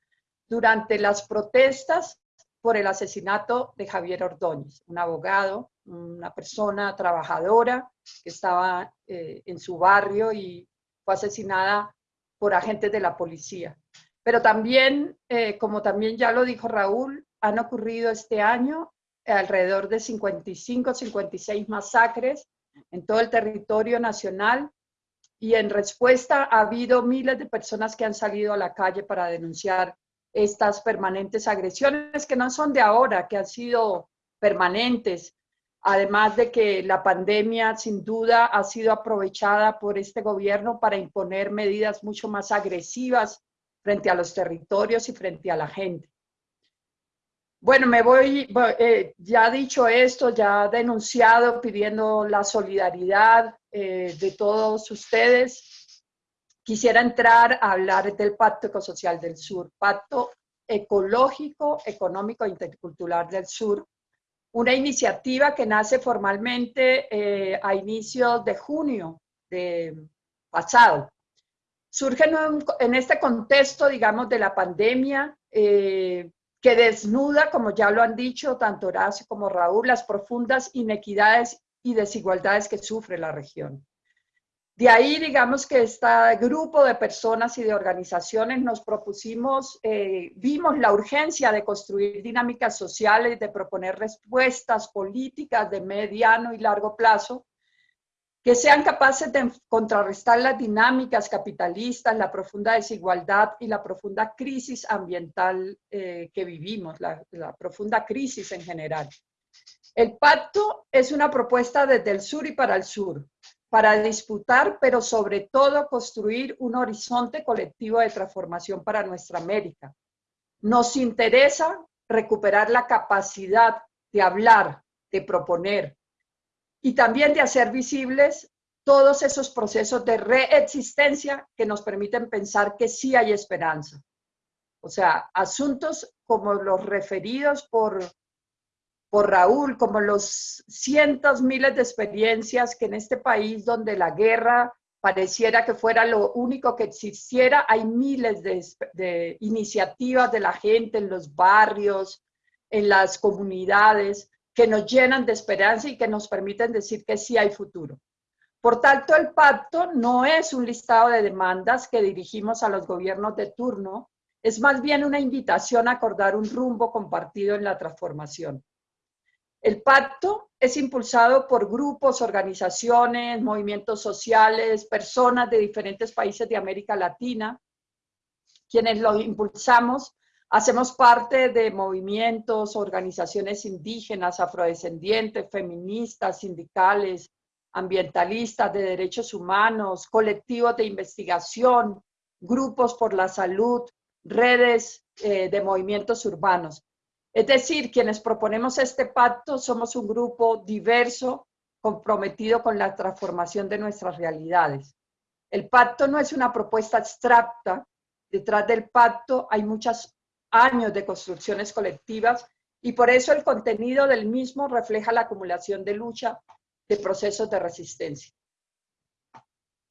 durante las protestas por el asesinato de Javier Ordóñez, un abogado, una persona trabajadora que estaba eh, en su barrio y fue asesinada por agentes de la policía. Pero también, eh, como también ya lo dijo Raúl, han ocurrido este año alrededor de 55, 56 masacres en todo el territorio nacional y en respuesta ha habido miles de personas que han salido a la calle para denunciar estas permanentes agresiones que no son de ahora, que han sido permanentes, además de que la pandemia sin duda ha sido aprovechada por este gobierno para imponer medidas mucho más agresivas frente a los territorios y frente a la gente. Bueno, me voy, eh, ya dicho esto, ya denunciado, pidiendo la solidaridad eh, de todos ustedes, quisiera entrar a hablar del Pacto Ecosocial del Sur, Pacto Ecológico, Económico e Intercultural del Sur, una iniciativa que nace formalmente eh, a inicios de junio de pasado. Surge en, este contexto, digamos, de la pandemia, que desnuda, como ya lo han dicho tanto Horacio como Raúl, las profundas inequidades y desigualdades que sufre la región. De ahí, digamos que este grupo de personas y de organizaciones nos propusimos, eh, vimos la urgencia de construir dinámicas sociales, de proponer respuestas políticas de mediano y largo plazo que sean capaces de contrarrestar las dinámicas capitalistas, la profunda desigualdad y la profunda crisis ambiental eh, que vivimos, la, la profunda crisis en general. El pacto es una propuesta desde el sur y para el sur, para disputar, pero sobre todo construir un horizonte colectivo de transformación para nuestra América. Nos interesa recuperar la capacidad de hablar, de proponer, y también de hacer visibles todos esos procesos de reexistencia que nos permiten pensar que sí hay esperanza. O sea, asuntos como los referidos por, por Raúl, como los cientos, miles de experiencias que en este país donde la guerra pareciera que fuera lo único que existiera, hay miles de, de iniciativas de la gente en los barrios, en las comunidades, que nos llenan de esperanza y que nos permiten decir que sí hay futuro. Por tanto, el pacto no es un listado de demandas que dirigimos a los gobiernos de turno, es más bien una invitación a acordar un rumbo compartido en la transformación. El pacto es impulsado por grupos, organizaciones, movimientos sociales, personas de diferentes países de América Latina, quienes lo impulsamos Hacemos parte de movimientos, organizaciones indígenas, afrodescendientes, feministas, sindicales, ambientalistas, de derechos humanos, colectivos de investigación, grupos por la salud, redes eh, de movimientos urbanos. Es decir, quienes proponemos este pacto somos un grupo diverso, comprometido con la transformación de nuestras realidades. El pacto no es una propuesta abstracta, detrás del pacto hay muchas años de construcciones colectivas y por eso el contenido del mismo refleja la acumulación de lucha de procesos de resistencia.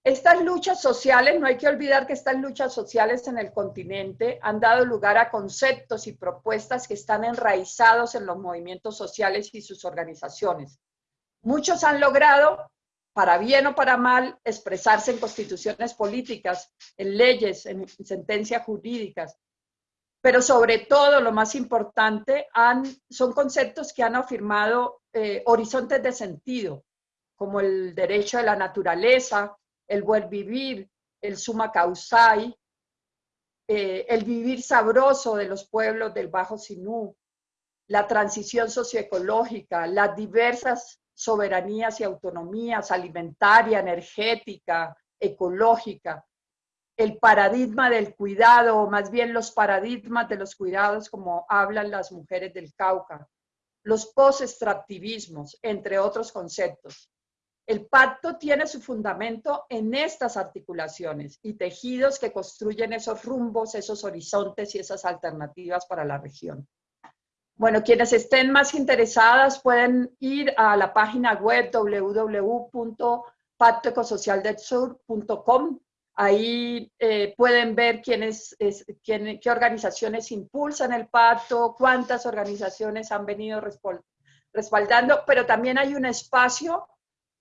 Estas luchas sociales, no hay que olvidar que estas luchas sociales en el continente han dado lugar a conceptos y propuestas que están enraizados en los movimientos sociales y sus organizaciones. Muchos han logrado, para bien o para mal, expresarse en constituciones políticas, en leyes, en sentencias jurídicas, pero sobre todo, lo más importante, son conceptos que han afirmado eh, horizontes de sentido, como el derecho de la naturaleza, el buen vivir, el suma causai, eh, el vivir sabroso de los pueblos del Bajo Sinú, la transición socioecológica, las diversas soberanías y autonomías alimentaria, energética, ecológica, el paradigma del cuidado, o más bien los paradigmas de los cuidados, como hablan las mujeres del Cauca, los post-extractivismos, entre otros conceptos. El pacto tiene su fundamento en estas articulaciones y tejidos que construyen esos rumbos, esos horizontes y esas alternativas para la región. Bueno, quienes estén más interesadas pueden ir a la página web www.pactoecosocialdelsur.com. Ahí eh, pueden ver quiénes, quién, qué organizaciones impulsan el pacto, cuántas organizaciones han venido respaldando, pero también hay un espacio,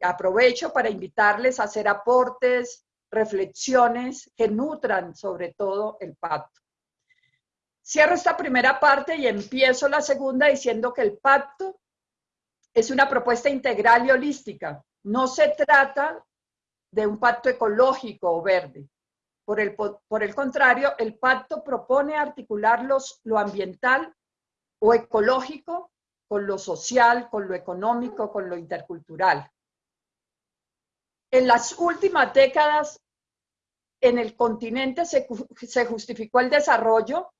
aprovecho para invitarles a hacer aportes, reflexiones que nutran sobre todo el pacto. Cierro esta primera parte y empiezo la segunda diciendo que el pacto es una propuesta integral y holística. No se trata de un pacto ecológico o verde. Por el, por el contrario, el pacto propone articular los, lo ambiental o ecológico con lo social, con lo económico, con lo intercultural. En las últimas décadas, en el continente se, justificó el desarrollo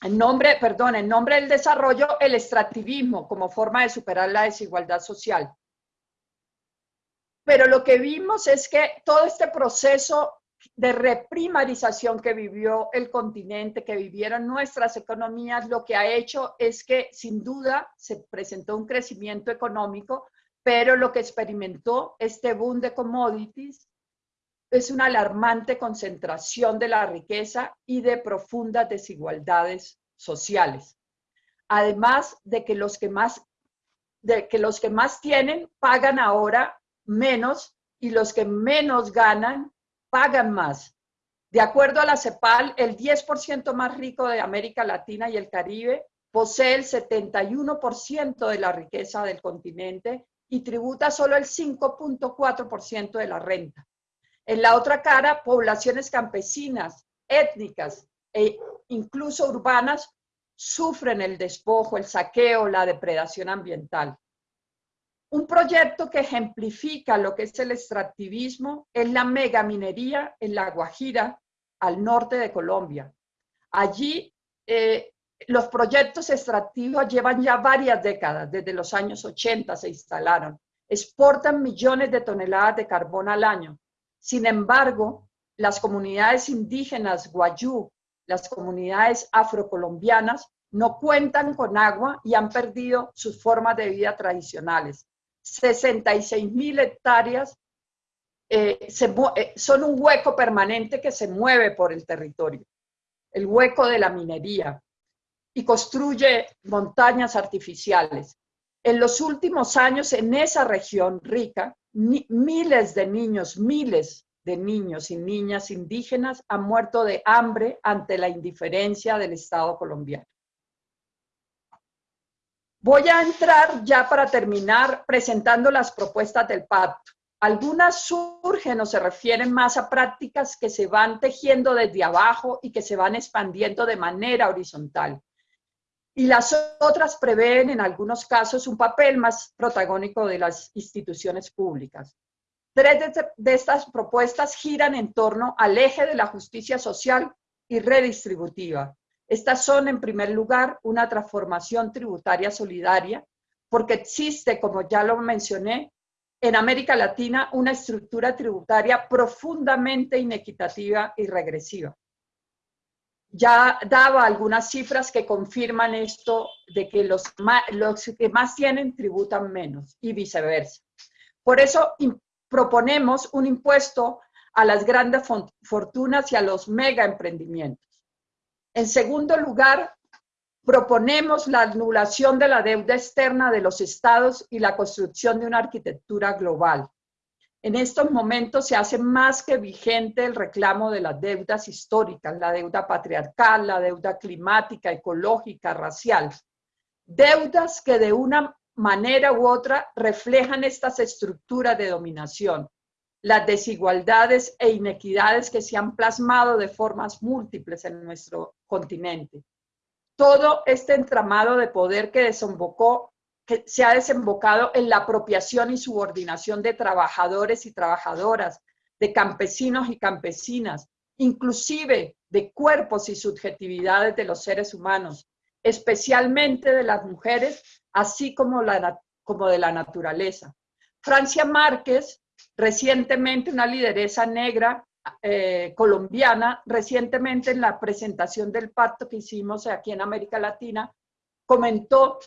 en nombre, perdón, en nombre del desarrollo, el extractivismo como forma de superar la desigualdad social. Pero lo que vimos es que todo este proceso de reprimarización que vivió el continente, que vivieron nuestras economías, lo que ha hecho es que sin duda se presentó un crecimiento económico, pero lo que experimentó este boom de commodities es una alarmante concentración de la riqueza y de profundas desigualdades sociales. Además de que los que más, de que los que más tienen pagan ahora menos y los que menos ganan pagan más. De acuerdo a la CEPAL, el 10% más rico de América Latina y el Caribe posee el 71% de la riqueza del continente y tributa solo el 5.4% de la renta. En la otra cara, poblaciones campesinas, étnicas e incluso urbanas sufren el despojo, el saqueo, la depredación ambiental. Un proyecto que ejemplifica lo que es el extractivismo es la megaminería en La Guajira, al norte de Colombia. Allí eh, los proyectos extractivos llevan ya varias décadas, desde los años 80 se instalaron. Exportan millones de toneladas de carbón al año sin embargo, las comunidades indígenas guayú, las comunidades afrocolombianas, no cuentan con agua y han perdido sus formas de vida tradicionales. 66 mil hectáreas eh, eh, son un hueco permanente que se mueve por el territorio, el hueco de la minería, y construye montañas artificiales. En los últimos años, en esa región rica, miles de niños, miles de niños y niñas indígenas han muerto de hambre ante la indiferencia del Estado colombiano. Voy a entrar ya para terminar presentando las propuestas del pacto. Algunas surgen o se refieren más a prácticas que se van tejiendo desde abajo y que se van expandiendo de manera horizontal y las otras prevén en algunos casos un papel más protagónico de las instituciones públicas. Tres de, estas propuestas giran en torno al eje de la justicia social y redistributiva. Estas son, en primer lugar, una transformación tributaria solidaria, porque existe, como ya lo mencioné, en América Latina una estructura tributaria profundamente inequitativa y regresiva ya daba algunas cifras que confirman esto de que los, que más tienen tributan menos y viceversa. Por eso proponemos un impuesto a las grandes fortunas y a los mega emprendimientos. En segundo lugar, proponemos la anulación de la deuda externa de los estados y la construcción de una arquitectura global. En estos momentos se hace más que vigente el reclamo de las deudas históricas, la deuda patriarcal, la deuda climática, ecológica, racial. Deudas que de una manera u otra reflejan estas estructuras de dominación, las desigualdades e inequidades que se han plasmado de formas múltiples en nuestro continente. Todo este entramado de poder que desembocó que se ha desembocado en la apropiación y subordinación de trabajadores y trabajadoras, de campesinos y campesinas, inclusive de cuerpos y subjetividades de los seres humanos, especialmente de las mujeres, así como, de la naturaleza. Francia Márquez, recientemente una lideresa negra eh, colombiana, recientemente en la presentación del pacto que hicimos aquí en América Latina, comentó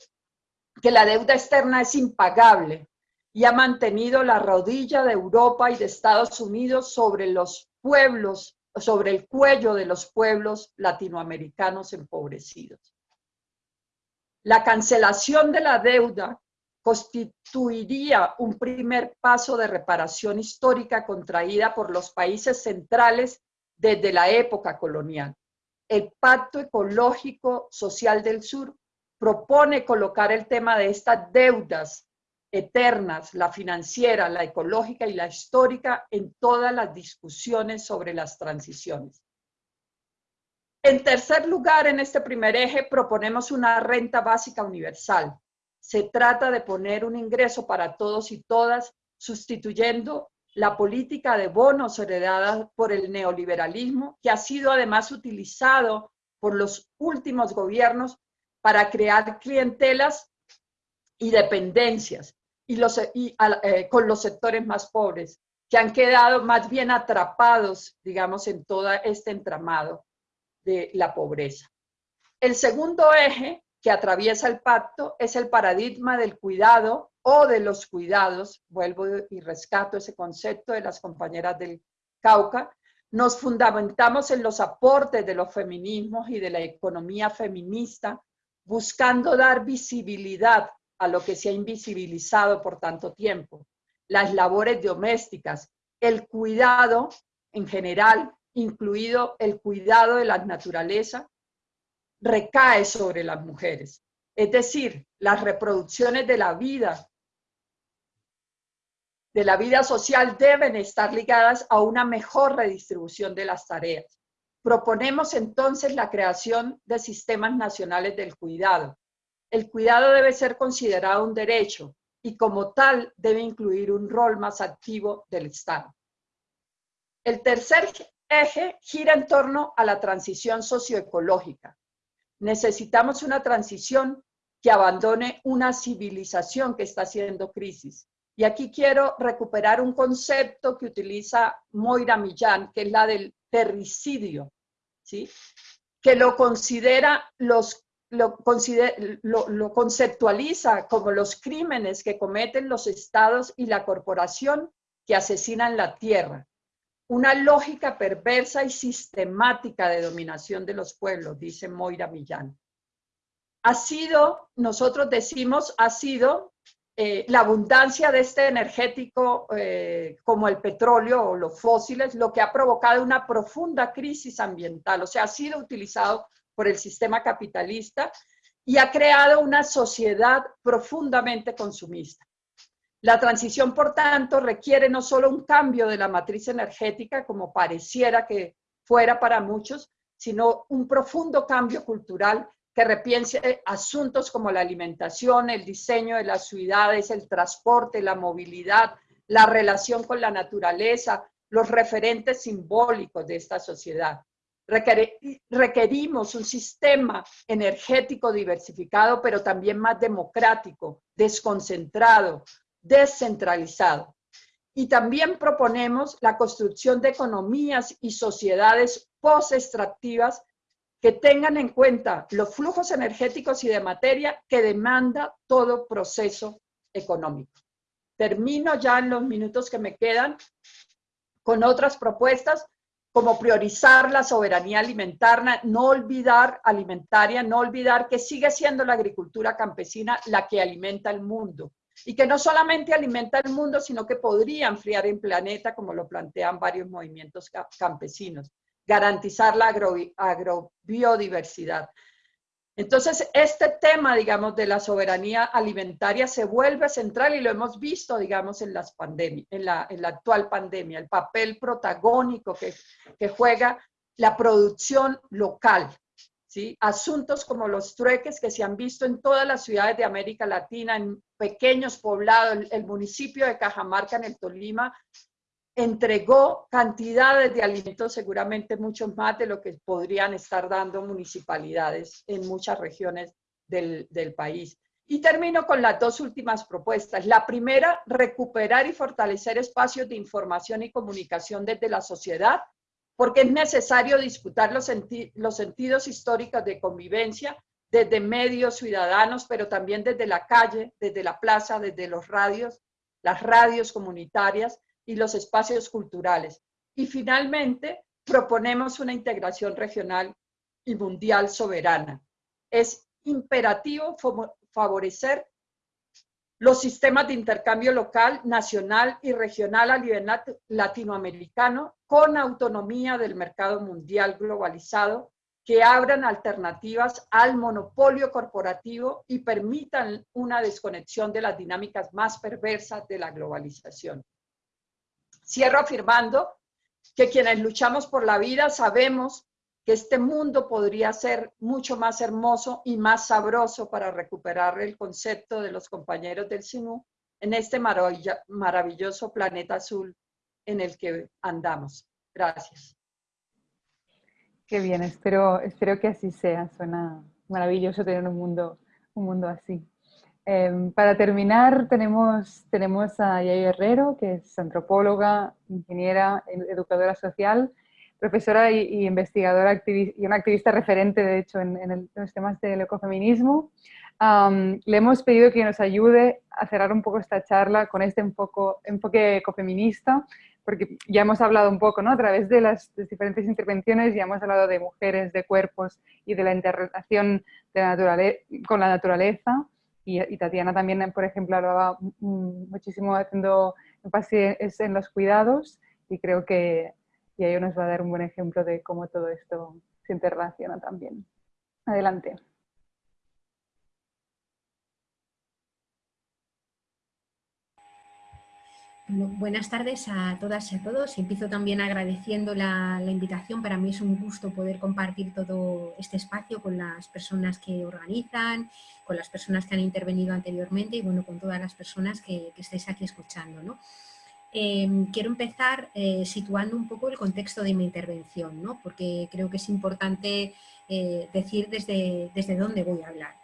que la deuda externa es impagable y ha mantenido la rodilla de Europa y de Estados Unidos sobre los pueblos, sobre el cuello de los pueblos latinoamericanos empobrecidos. La cancelación de la deuda constituiría un primer paso de reparación histórica contraída por los países centrales desde la época colonial. El Pacto Ecológico Social del Sur propone colocar el tema de estas deudas eternas, la financiera, la ecológica y la histórica, en todas las discusiones sobre las transiciones. En tercer lugar, en este primer eje, proponemos una renta básica universal. Se trata de poner un ingreso para todos y todas, sustituyendo la política de bonos heredada por el neoliberalismo, que ha sido además utilizado por los últimos gobiernos para crear clientelas y dependencias y los, eh, con los sectores más pobres, que han quedado más bien atrapados, digamos, en todo este entramado de la pobreza. El segundo eje que atraviesa el pacto es el paradigma del cuidado o de los cuidados, vuelvo y rescato ese concepto de las compañeras del Cauca, nos fundamentamos en los aportes de los feminismos y de la economía feminista, buscando dar visibilidad a lo que se ha invisibilizado por tanto tiempo, las labores domésticas, el cuidado en general incluido el cuidado de la naturaleza, recae sobre las mujeres. Es decir, las reproducciones de la vida, de la vida social deben estar ligadas a una mejor redistribución de las tareas. Proponemos entonces la creación de sistemas nacionales del cuidado. El cuidado debe ser considerado un derecho y como tal debe incluir un rol más activo del Estado. El tercer eje gira en torno a la transición socioecológica. Necesitamos una transición que abandone una civilización que está haciendo crisis. Y aquí quiero recuperar un concepto que utiliza Moira Millán, que es la del terricidio, ¿sí? que lo considera los lo, lo, conceptualiza como los crímenes que cometen los estados y la corporación que asesinan la tierra una lógica perversa y sistemática de dominación de los pueblos, dice Moira Millán. Ha sido, nosotros decimos, ha sido eh, la abundancia de este energético eh, como el petróleo o los fósiles lo que ha provocado una profunda crisis ambiental, o sea, ha sido utilizado por el sistema capitalista y ha creado una sociedad profundamente consumista. La transición, por tanto, requiere no solo un cambio de la matriz energética, como pareciera que fuera para muchos, sino un profundo cambio cultural que repiense asuntos como la alimentación, el diseño de las ciudades, el transporte, la movilidad, la relación con la naturaleza, los referentes simbólicos de esta sociedad. Requerimos un sistema energético diversificado, pero también más democrático, desconcentrado, descentralizado. Y también proponemos la construcción de economías y sociedades post-extractivas que tengan en cuenta los flujos energéticos y de materia que demanda todo proceso económico. Termino ya en los minutos que me quedan con otras propuestas como priorizar la soberanía alimentaria, no olvidar alimentaria, no olvidar que sigue siendo la agricultura campesina la que alimenta el mundo y que no solamente alimenta el mundo, sino que podría enfriar el planeta, como lo plantean varios movimientos campesinos, garantizar la agrobiodiversidad. Entonces, este tema, digamos, de la soberanía alimentaria se vuelve central y lo hemos visto, digamos, en, las pandemias, en, la, en la actual pandemia, el papel protagónico que, que juega la producción local, Asuntos como los trueques que se han visto en todas las ciudades de América Latina, en pequeños poblados, el municipio de Cajamarca en el Tolima entregó cantidades de alimentos, seguramente muchos más de lo que podrían estar dando municipalidades en muchas regiones del, del país. Y termino con las dos últimas propuestas. La primera, recuperar y fortalecer espacios de información y comunicación desde la sociedad, porque es necesario disputar los, los sentidos históricos de convivencia desde medios ciudadanos, pero también desde la calle, desde la plaza, desde los radios, las radios comunitarias y los espacios culturales. Y finalmente, proponemos una integración regional y mundial soberana. Es imperativo favorecer los sistemas de intercambio local, nacional y regional a nivel latinoamericano con autonomía del mercado mundial globalizado que abran alternativas al monopolio corporativo y permitan una desconexión de las dinámicas más perversas de la globalización. Cierro afirmando que quienes luchamos por la vida sabemos que este mundo podría ser mucho más hermoso y más sabroso para recuperar el concepto de los compañeros del SINU en este maravilloso planeta azul en el que andamos. Gracias. Qué bien, espero, espero que así sea. Suena maravilloso tener un mundo, un mundo así. Em, para terminar, tenemos, tenemos a Yayo Herrero, que es antropóloga, ingeniera, educadora social, profesora y, investigadora y una activista referente, de hecho, en, los temas del ecofeminismo. le hemos pedido que nos ayude a cerrar un poco esta charla con este enfoque, enfoque ecofeminista porque ya hemos hablado un poco, ¿no? A través de las, diferentes intervenciones ya hemos hablado de mujeres, de cuerpos y de la interrelación con la naturaleza. Y, Tatiana también, por ejemplo, hablaba muchísimo haciendo énfasis en los cuidados y creo que y ello nos va a dar un buen ejemplo de cómo todo esto se interrelaciona también. Adelante. Buenas tardes a todas y a todos. Empiezo también agradeciendo la, invitación. Para mí es un gusto poder compartir todo este espacio con las personas que organizan, con las personas que han intervenido anteriormente y bueno, con todas las personas que, estáis aquí escuchando. Em, quiero empezar eh, situando un poco el contexto de mi intervención, ¿no? porque creo que es importante eh, decir desde, desde dónde voy a hablar.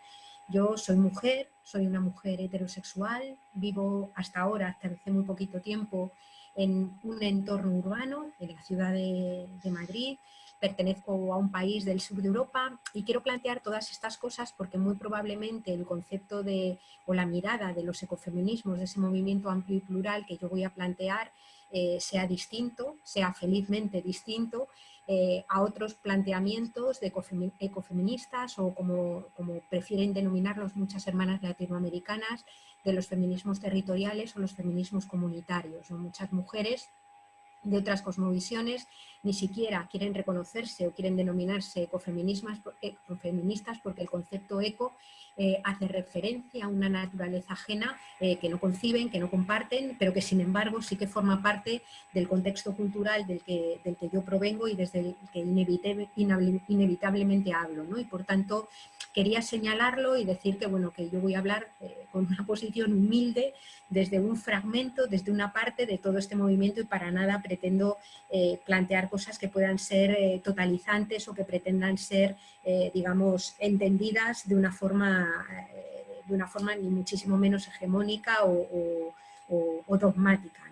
Yo soy mujer, soy una mujer heterosexual, vivo hasta ahora, hasta hace muy poquito tiempo, en un entorno urbano, en la ciudad de, Madrid, pertenezco a un país del sur de Europa y quiero plantear todas estas cosas porque muy probablemente el concepto de, o la mirada de los ecofeminismos, de ese movimiento amplio y plural que yo voy a plantear, eh, sea distinto, sea felizmente distinto eh, a otros planteamientos de ecofeministas o como, como, prefieren denominarlos muchas hermanas latinoamericanas, de los feminismos territoriales o los feminismos comunitarios. o Muchas mujeres de otras cosmovisiones ni siquiera quieren reconocerse o quieren denominarse ecofeministas porque el concepto eco eh, hace referencia a una naturaleza ajena eh, que no conciben, que no comparten, pero que sin embargo sí que forma parte del contexto cultural del que, del que yo provengo y desde el que inevitablemente hablo. ¿no? Y por tanto quería señalarlo y decir que, bueno, que yo voy a hablar eh, con una posición humilde desde un fragmento, desde una parte de todo este movimiento y para nada pretendo plantear cosas que puedan ser totalizantes o que pretendan ser, digamos, entendidas de una forma eh, de una forma ni muchísimo menos hegemónica o, dogmática.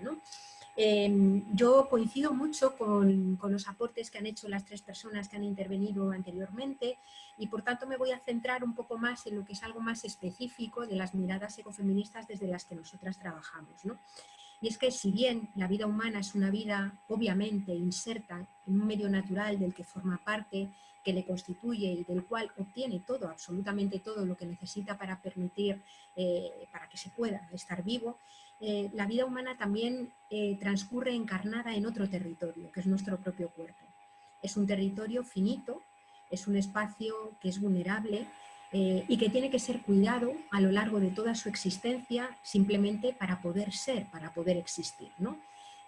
Em, yo coincido mucho con, los aportes que han hecho las tres personas que han intervenido anteriormente y por tanto me voy a centrar un poco más en lo que es algo más específico de las miradas ecofeministas desde las que nosotras trabajamos. Y es que si bien la vida humana es una vida obviamente inserta en un medio natural del que forma parte, que le constituye y del cual obtiene todo, absolutamente todo lo que necesita para permitir, eh, para que se pueda estar vivo, eh, la vida humana también eh, transcurre encarnada en otro territorio, que es nuestro propio cuerpo. Es un territorio finito, es un espacio que es vulnerable y que tiene que ser cuidado a lo largo de toda su existencia simplemente para poder ser, para poder existir. ¿no?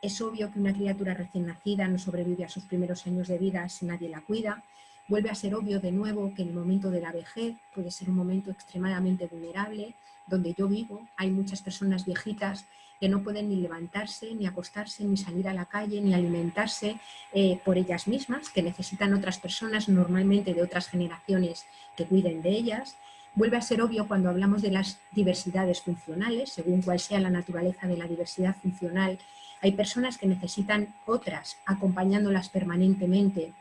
Es obvio que una criatura recién nacida no sobrevive a sus primeros años de vida si nadie la cuida, Vuelve a ser obvio de nuevo que el momento de la vejez puede ser un momento extremadamente vulnerable, donde yo vivo hay muchas personas viejitas que no pueden ni levantarse, ni acostarse, ni salir a la calle, ni alimentarse eh, por ellas mismas, que necesitan otras personas, normalmente de otras generaciones, que cuiden de ellas. Vuelve a ser obvio cuando hablamos de las diversidades funcionales, según cual sea la naturaleza de la diversidad funcional, hay personas que necesitan otras acompañándolas permanentemente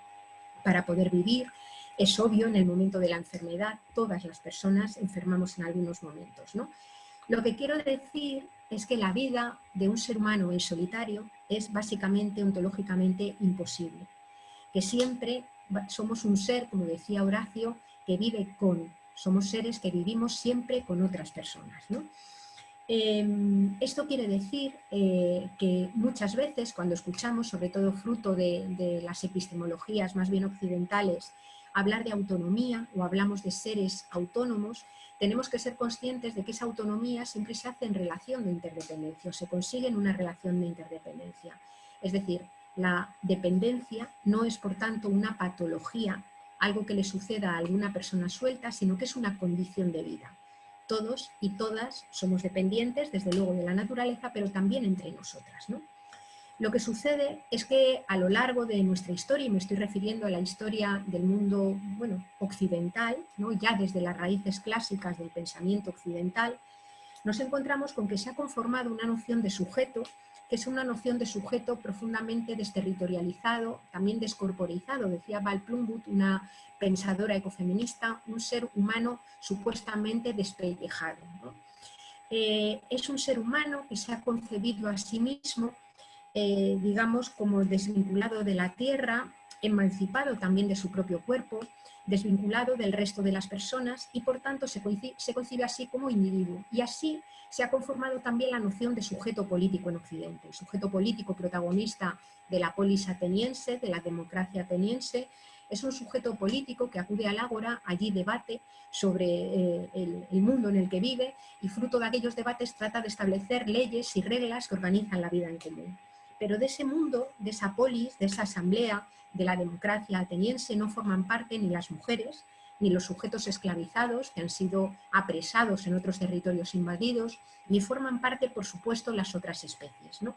para poder vivir. Es obvio, en el momento de la enfermedad, todas las personas enfermamos en algunos momentos. ¿no? Lo que quiero decir es que la vida de un ser humano en solitario es básicamente, ontológicamente, imposible. Que siempre somos un ser, como decía Horacio, que vive con, somos seres que vivimos siempre con otras personas. ¿no? Em, esto quiere decir eh, que muchas veces cuando escuchamos, sobre todo fruto de, las epistemologías más bien occidentales, hablar de autonomía o hablamos de seres autónomos, tenemos que ser conscientes de que esa autonomía siempre se hace en relación de interdependencia o se consigue en una relación de interdependencia. Es decir, la dependencia no es por tanto una patología, algo que le suceda a alguna persona suelta, sino que es una condición de vida todos y todas somos dependientes, desde luego, de la naturaleza, pero también entre nosotras. Lo que sucede es que a lo largo de nuestra historia, y me estoy refiriendo a la historia del mundo bueno, occidental, ¿no? ya desde las raíces clásicas del pensamiento occidental, nos encontramos con que se ha conformado una noción de sujeto que es una noción de sujeto profundamente desterritorializado, también descorporizado, decía Val Plumbut, una pensadora ecofeminista, un ser humano supuestamente despellejado. Eh, es un ser humano que se ha concebido a sí mismo, eh, digamos, como desvinculado de la tierra, emancipado también de su propio cuerpo, desvinculado del resto de las personas y por tanto se concibe, así como individuo. Y así se ha conformado también la noción de sujeto político en Occidente, sujeto político protagonista de la polis ateniense, de la democracia ateniense, es un sujeto político que acude al ágora, allí debate sobre eh, el, el, mundo en el que vive y fruto de aquellos debates trata de establecer leyes y reglas que organizan la vida en común. Pero de ese mundo, de esa polis, de esa asamblea, de la democracia ateniense no forman parte ni las mujeres, ni los sujetos esclavizados que han sido apresados en otros territorios invadidos, ni forman parte, por supuesto, las otras especies. ¿no?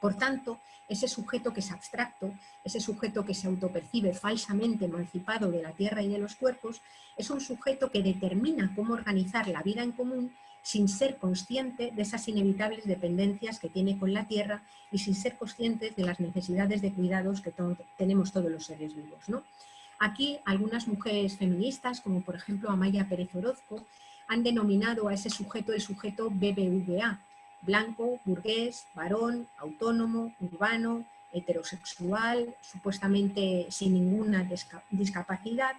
Por tanto, ese sujeto que es abstracto, ese sujeto que se autopercibe falsamente emancipado de la tierra y de los cuerpos, es un sujeto que determina cómo organizar la vida en común sin ser consciente de esas inevitables dependencias que tiene con la tierra y sin ser conscientes de las necesidades de cuidados que tenemos todos los seres vivos. ¿no? Aquí algunas mujeres feministas, como por ejemplo Amaya Pérez Orozco, han denominado a ese sujeto el sujeto BBVA, blanco, burgués, varón, autónomo, urbano, heterosexual, supuestamente sin ninguna discapacidad,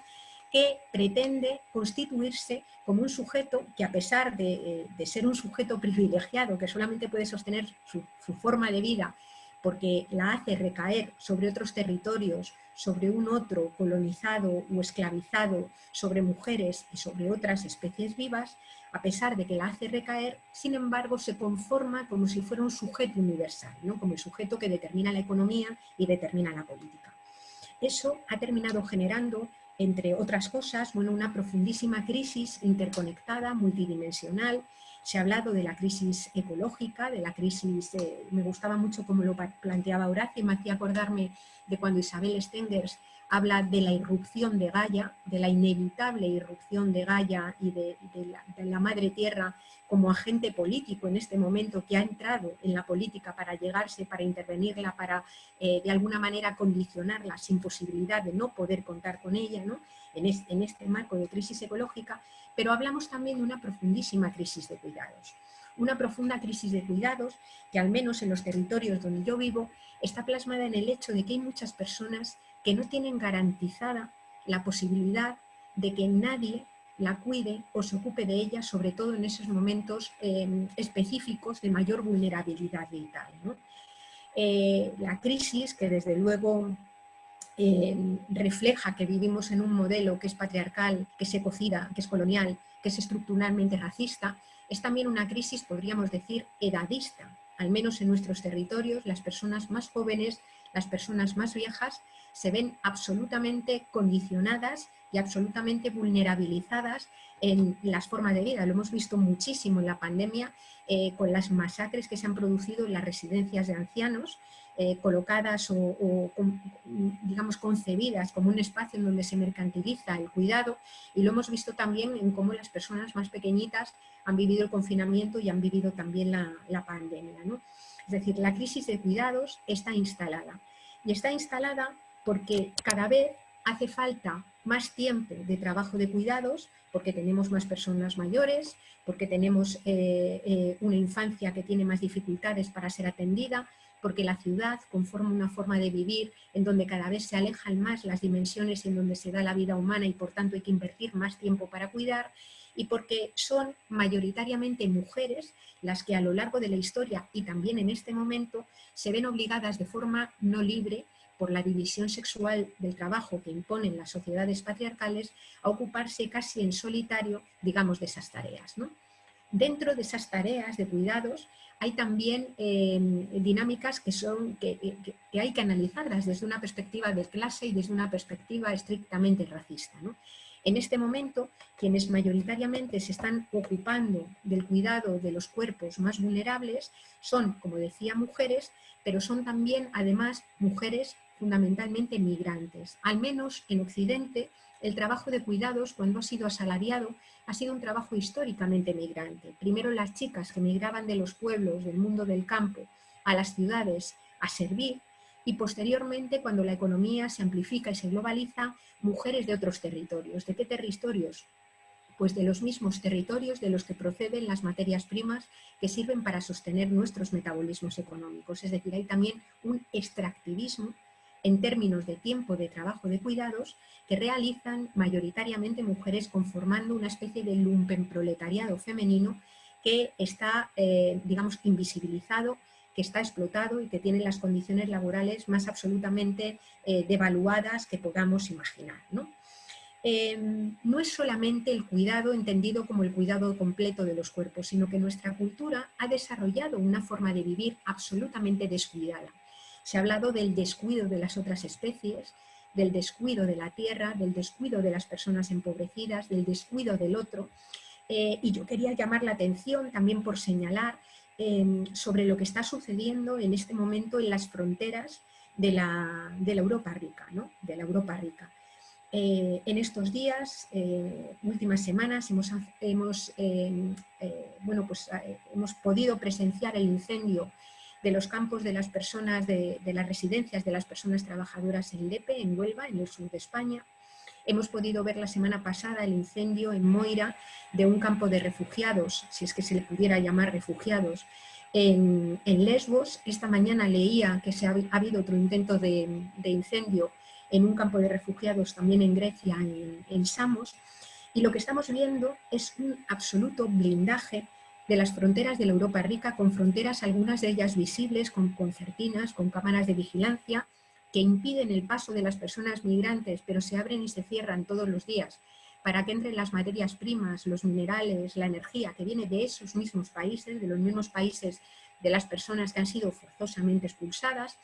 que pretende constituirse como un sujeto que a pesar de, eh, ser un sujeto privilegiado que solamente puede sostener su, forma de vida porque la hace recaer sobre otros territorios, sobre un otro colonizado o esclavizado, sobre mujeres y sobre otras especies vivas, a pesar de que la hace recaer, sin embargo se conforma como si fuera un sujeto universal, ¿no? como el sujeto que determina la economía y determina la política. Eso ha terminado generando entre otras cosas, bueno, una profundísima crisis interconectada, multidimensional. Se ha hablado de la crisis ecológica, de la crisis, me gustaba mucho como lo planteaba Horacio, me hacía acordarme de cuando Isabel Stengers habla de la irrupción de Gaia, de la inevitable irrupción de Gaia y de, la, madre tierra como agente político en este momento que ha entrado en la política para llegarse, para intervenirla, para eh, de alguna manera condicionarla sin posibilidad de no poder contar con ella en, en este marco de crisis ecológica, pero hablamos también de una profundísima crisis de cuidados una profunda crisis de cuidados que al menos en los territorios donde yo vivo está plasmada en el hecho de que hay muchas personas que no tienen garantizada la posibilidad de que nadie la cuide o se ocupe de ella, sobre todo en esos momentos em, específicos de mayor vulnerabilidad vital. Eh, la crisis, que desde luego em, refleja que vivimos en un modelo que es patriarcal, que se cocida, que es colonial, que es estructuralmente racista, es también una crisis, podríamos decir, edadista. Al menos en nuestros territorios, las personas más jóvenes, las personas más viejas, se ven absolutamente condicionadas y absolutamente vulnerabilizadas en las formas de vida. Lo hemos visto muchísimo en la pandemia eh, con las masacres que se han producido en las residencias de ancianos, eh, colocadas o, digamos, concebidas como un espacio en donde se mercantiliza el cuidado y lo hemos visto también en cómo las personas más pequeñitas han vivido el confinamiento y han vivido también la, pandemia. Es decir, la crisis de cuidados está instalada. Y está instalada porque cada vez hace falta más tiempo de trabajo de cuidados porque tenemos más personas mayores, porque tenemos eh, eh, una infancia que tiene más dificultades para ser atendida, porque la ciudad conforma una forma de vivir en donde cada vez se alejan más las dimensiones en donde se da la vida humana y por tanto hay que invertir más tiempo para cuidar y porque son mayoritariamente mujeres las que a lo largo de la historia y también en este momento se ven obligadas de forma no libre por la división sexual del trabajo que imponen las sociedades patriarcales a ocuparse casi en solitario, digamos, de esas tareas. Dentro de esas tareas de cuidados hay también eh, dinámicas que, son, que, hay que analizarlas desde una perspectiva de clase y desde una perspectiva estrictamente racista. En este momento, quienes mayoritariamente se están ocupando del cuidado de los cuerpos más vulnerables son, como decía, mujeres, pero son también, además, mujeres fundamentalmente migrantes. Al menos en Occidente, el trabajo de cuidados, cuando ha sido asalariado, ha sido un trabajo históricamente migrante. Primero las chicas que migraban de los pueblos, del mundo del campo, a las ciudades a servir, y posteriormente, cuando la economía se amplifica y se globaliza, mujeres de otros territorios. ¿De qué territorios? Pues de los mismos territorios de los que proceden las materias primas que sirven para sostener nuestros metabolismos económicos. Es decir, hay también un extractivismo en términos de tiempo de trabajo de cuidados que realizan mayoritariamente mujeres conformando una especie de lumpenproletariado femenino que está, eh, digamos, invisibilizado, que está explotado y que tiene las condiciones laborales más absolutamente eh, devaluadas que podamos imaginar. ¿no? Em, no es solamente el cuidado entendido como el cuidado completo de los cuerpos, sino que nuestra cultura ha desarrollado una forma de vivir absolutamente descuidada se ha hablado del descuido de las otras especies, del descuido de la tierra, del descuido de las personas empobrecidas, del descuido del otro. Eh, y yo quería llamar la atención también por señalar em, sobre lo que está sucediendo en este momento en las fronteras de la, Europa rica. De la Europa rica. Eh, en estos días, eh, últimas semanas, hemos, hemos, em, bueno, pues, hemos podido presenciar el incendio de los campos de las personas, de, las residencias de las personas trabajadoras en Lepe, en Huelva, en el sur de España. Hemos podido ver la semana pasada el incendio en Moira de un campo de refugiados, si es que se le pudiera llamar refugiados, en, Lesbos. Esta mañana leía que se ha, habido otro intento de, incendio en un campo de refugiados también en Grecia, en, en Samos. Y lo que estamos viendo es un absoluto blindaje de las fronteras de la Europa rica, con fronteras algunas de ellas visibles, con concertinas, con cámaras de vigilancia, que impiden el paso de las personas migrantes, pero se abren y se cierran todos los días para que entren las materias primas, los minerales, la energía que viene de esos mismos países, de los mismos países de las personas que han sido forzosamente expulsadas,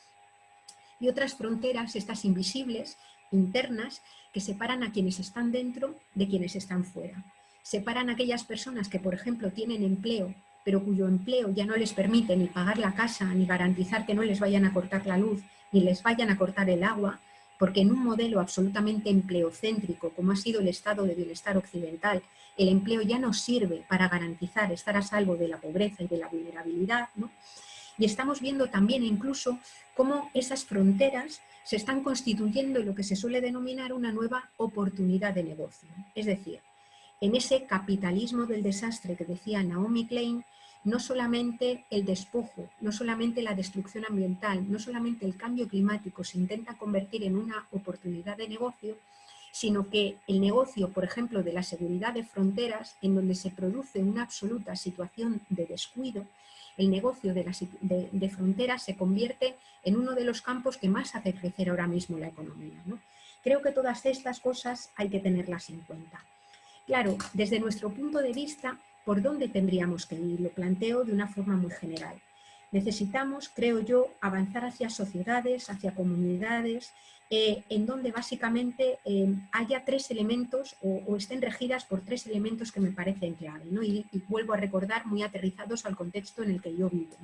y otras fronteras, estas invisibles, internas, que separan a quienes están dentro de quienes están fuera. Separan a aquellas personas que, por ejemplo, tienen empleo, pero cuyo empleo ya no les permite ni pagar la casa, ni garantizar que no les vayan a cortar la luz, ni les vayan a cortar el agua, porque en un modelo absolutamente empleocéntrico, como ha sido el estado de bienestar occidental, el empleo ya no sirve para garantizar estar a salvo de la pobreza y de la vulnerabilidad, Y estamos viendo también incluso cómo esas fronteras se están constituyendo en lo que se suele denominar una nueva oportunidad de negocio. Es decir, en ese capitalismo del desastre que decía Naomi Klein, no solamente el despojo, no solamente la destrucción ambiental, no solamente el cambio climático se intenta convertir en una oportunidad de negocio, sino que el negocio, por ejemplo, de la seguridad de fronteras, en donde se produce una absoluta situación de descuido, el negocio de, fronteras se convierte en uno de los campos que más hace crecer ahora mismo la economía. Creo que todas estas cosas hay que tenerlas en cuenta. Claro, desde nuestro punto de vista, ¿por dónde tendríamos que ir? Lo planteo de una forma muy general. Necesitamos, creo yo, avanzar hacia sociedades, hacia comunidades, eh, en donde básicamente eh, haya tres elementos o, estén regidas por tres elementos que me parecen clave. Y, vuelvo a recordar muy aterrizados al contexto en el que yo vivo.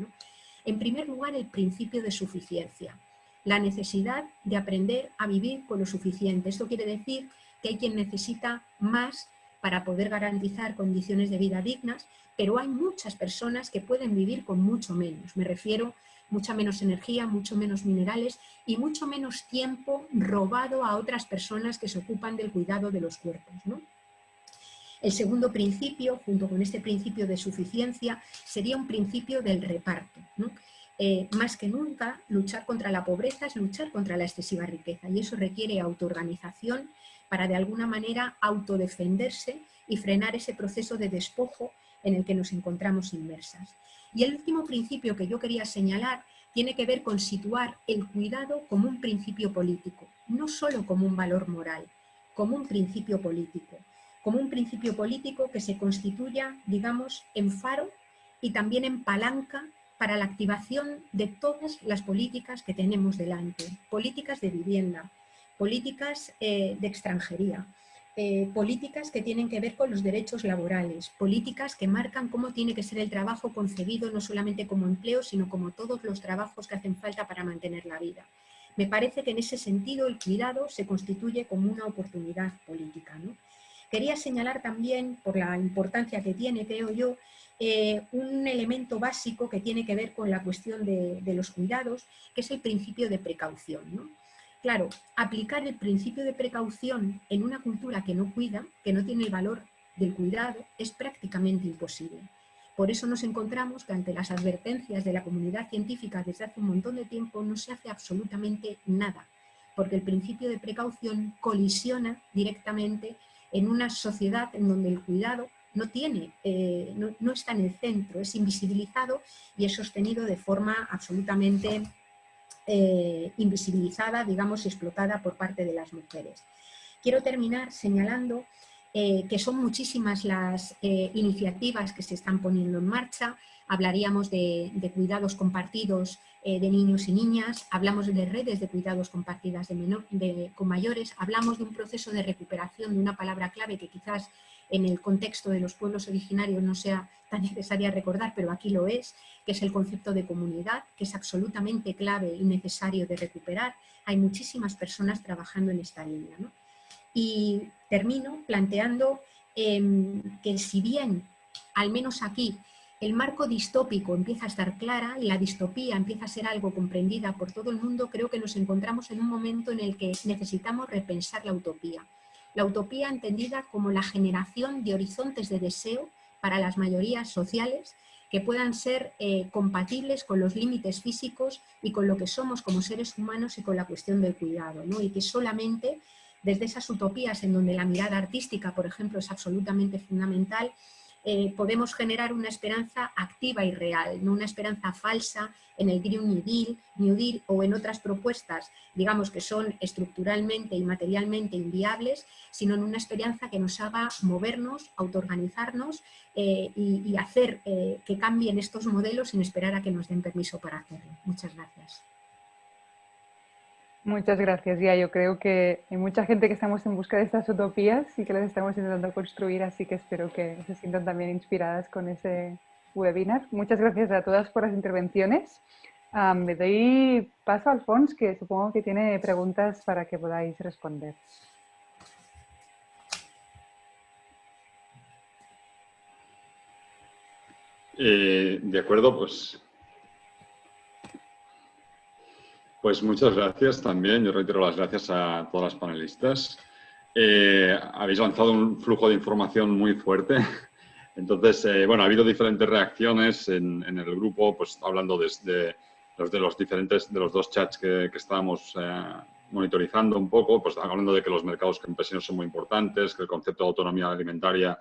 En primer lugar, el principio de suficiencia, la necesidad de aprender a vivir con lo suficiente. Esto quiere decir que hay quien necesita más para poder garantizar condiciones de vida dignas, pero hay muchas personas que pueden vivir con mucho menos. Me refiero mucha menos energía, mucho menos minerales y mucho menos tiempo robado a otras personas que se ocupan del cuidado de los cuerpos. El segundo principio, junto con este principio de suficiencia, sería un principio del reparto. Eh, más que nunca, luchar contra la pobreza es luchar contra la excesiva riqueza y eso requiere autoorganización para de alguna manera autodefenderse y frenar ese proceso de despojo en el que nos encontramos inmersas. Y el último principio que yo quería señalar tiene que ver con situar el cuidado como un principio político, no solo como un valor moral, como un principio político, como un principio político que se constituya, digamos, en faro y también en palanca para la activación de todas las políticas que tenemos delante, políticas de vivienda, políticas eh, de extranjería, eh, políticas que tienen que ver con los derechos laborales, políticas que marcan cómo tiene que ser el trabajo concebido no solamente como empleo, sino como todos los trabajos que hacen falta para mantener la vida. Me parece que en ese sentido el cuidado se constituye como una oportunidad política. Quería señalar también, por la importancia que tiene, creo yo, eh, un elemento básico que tiene que ver con la cuestión de, de los cuidados, que es el principio de precaución. ¿no? Claro, aplicar el principio de precaución en una cultura que no cuida, que no tiene el valor del cuidado, es prácticamente imposible. Por eso nos encontramos que ante las advertencias de la comunidad científica desde hace un montón de tiempo no se hace absolutamente nada, porque el principio de precaución colisiona directamente en una sociedad en donde el cuidado no, tiene, eh, no está en el centro, es invisibilizado y es sostenido de forma absolutamente eh, invisibilizada, digamos, explotada por parte de las mujeres. Quiero terminar señalando eh, que son muchísimas las eh, iniciativas que se están poniendo en marcha. Hablaríamos de, cuidados compartidos de niños y niñas, hablamos de redes de cuidados compartidas con mayores, hablamos de un proceso de recuperación de una palabra clave que quizás en el contexto de los pueblos originarios no sea tan necesaria recordar, pero aquí lo es, que es el concepto de comunidad, que es absolutamente clave y necesario de recuperar. Hay muchísimas personas trabajando en esta línea. Y termino planteando em, que si bien, al menos aquí, el marco distópico empieza a estar clara y la distopía empieza a ser algo comprendida por todo el mundo, creo que nos encontramos en un momento en el que necesitamos repensar la utopía. La utopía entendida como la generación de horizontes de deseo para las mayorías sociales que puedan ser eh, compatibles con los límites físicos y con lo que somos como seres humanos y con la cuestión del cuidado, y que solamente desde esas utopías en donde la mirada artística, por ejemplo, es absolutamente fundamental, eh, podemos generar una esperanza activa y real, no una esperanza falsa en el Green New Deal, New Deal o en otras propuestas, digamos que son estructuralmente y materialmente inviables, sino en una esperanza que nos haga movernos, autoorganizarnos eh, y, hacer eh, que cambien estos modelos sin esperar a que nos den permiso para hacerlo. Muchas gracias. Muchas gracias, Ya. Yo creo que hay mucha gente que estamos en busca de estas utopías y que las estamos intentando construir, así que espero que se sientan también inspiradas con ese webinar. Muchas gracias a todas por las intervenciones. me doy paso a Alfons, que supongo que tiene preguntas para que podáis responder. Eh, de acuerdo, pues Pues muchas gracias también. Yo reitero las gracias a todas las panelistas. Eh, habéis lanzado un flujo de información muy fuerte. Entonces, eh, bueno, ha habido diferentes reacciones en, el grupo, pues hablando desde los de los diferentes, de los dos chats que, estábamos eh, monitorizando un poco, pues hablando de que los mercados campesinos son muy importantes, que el concepto de autonomía alimentaria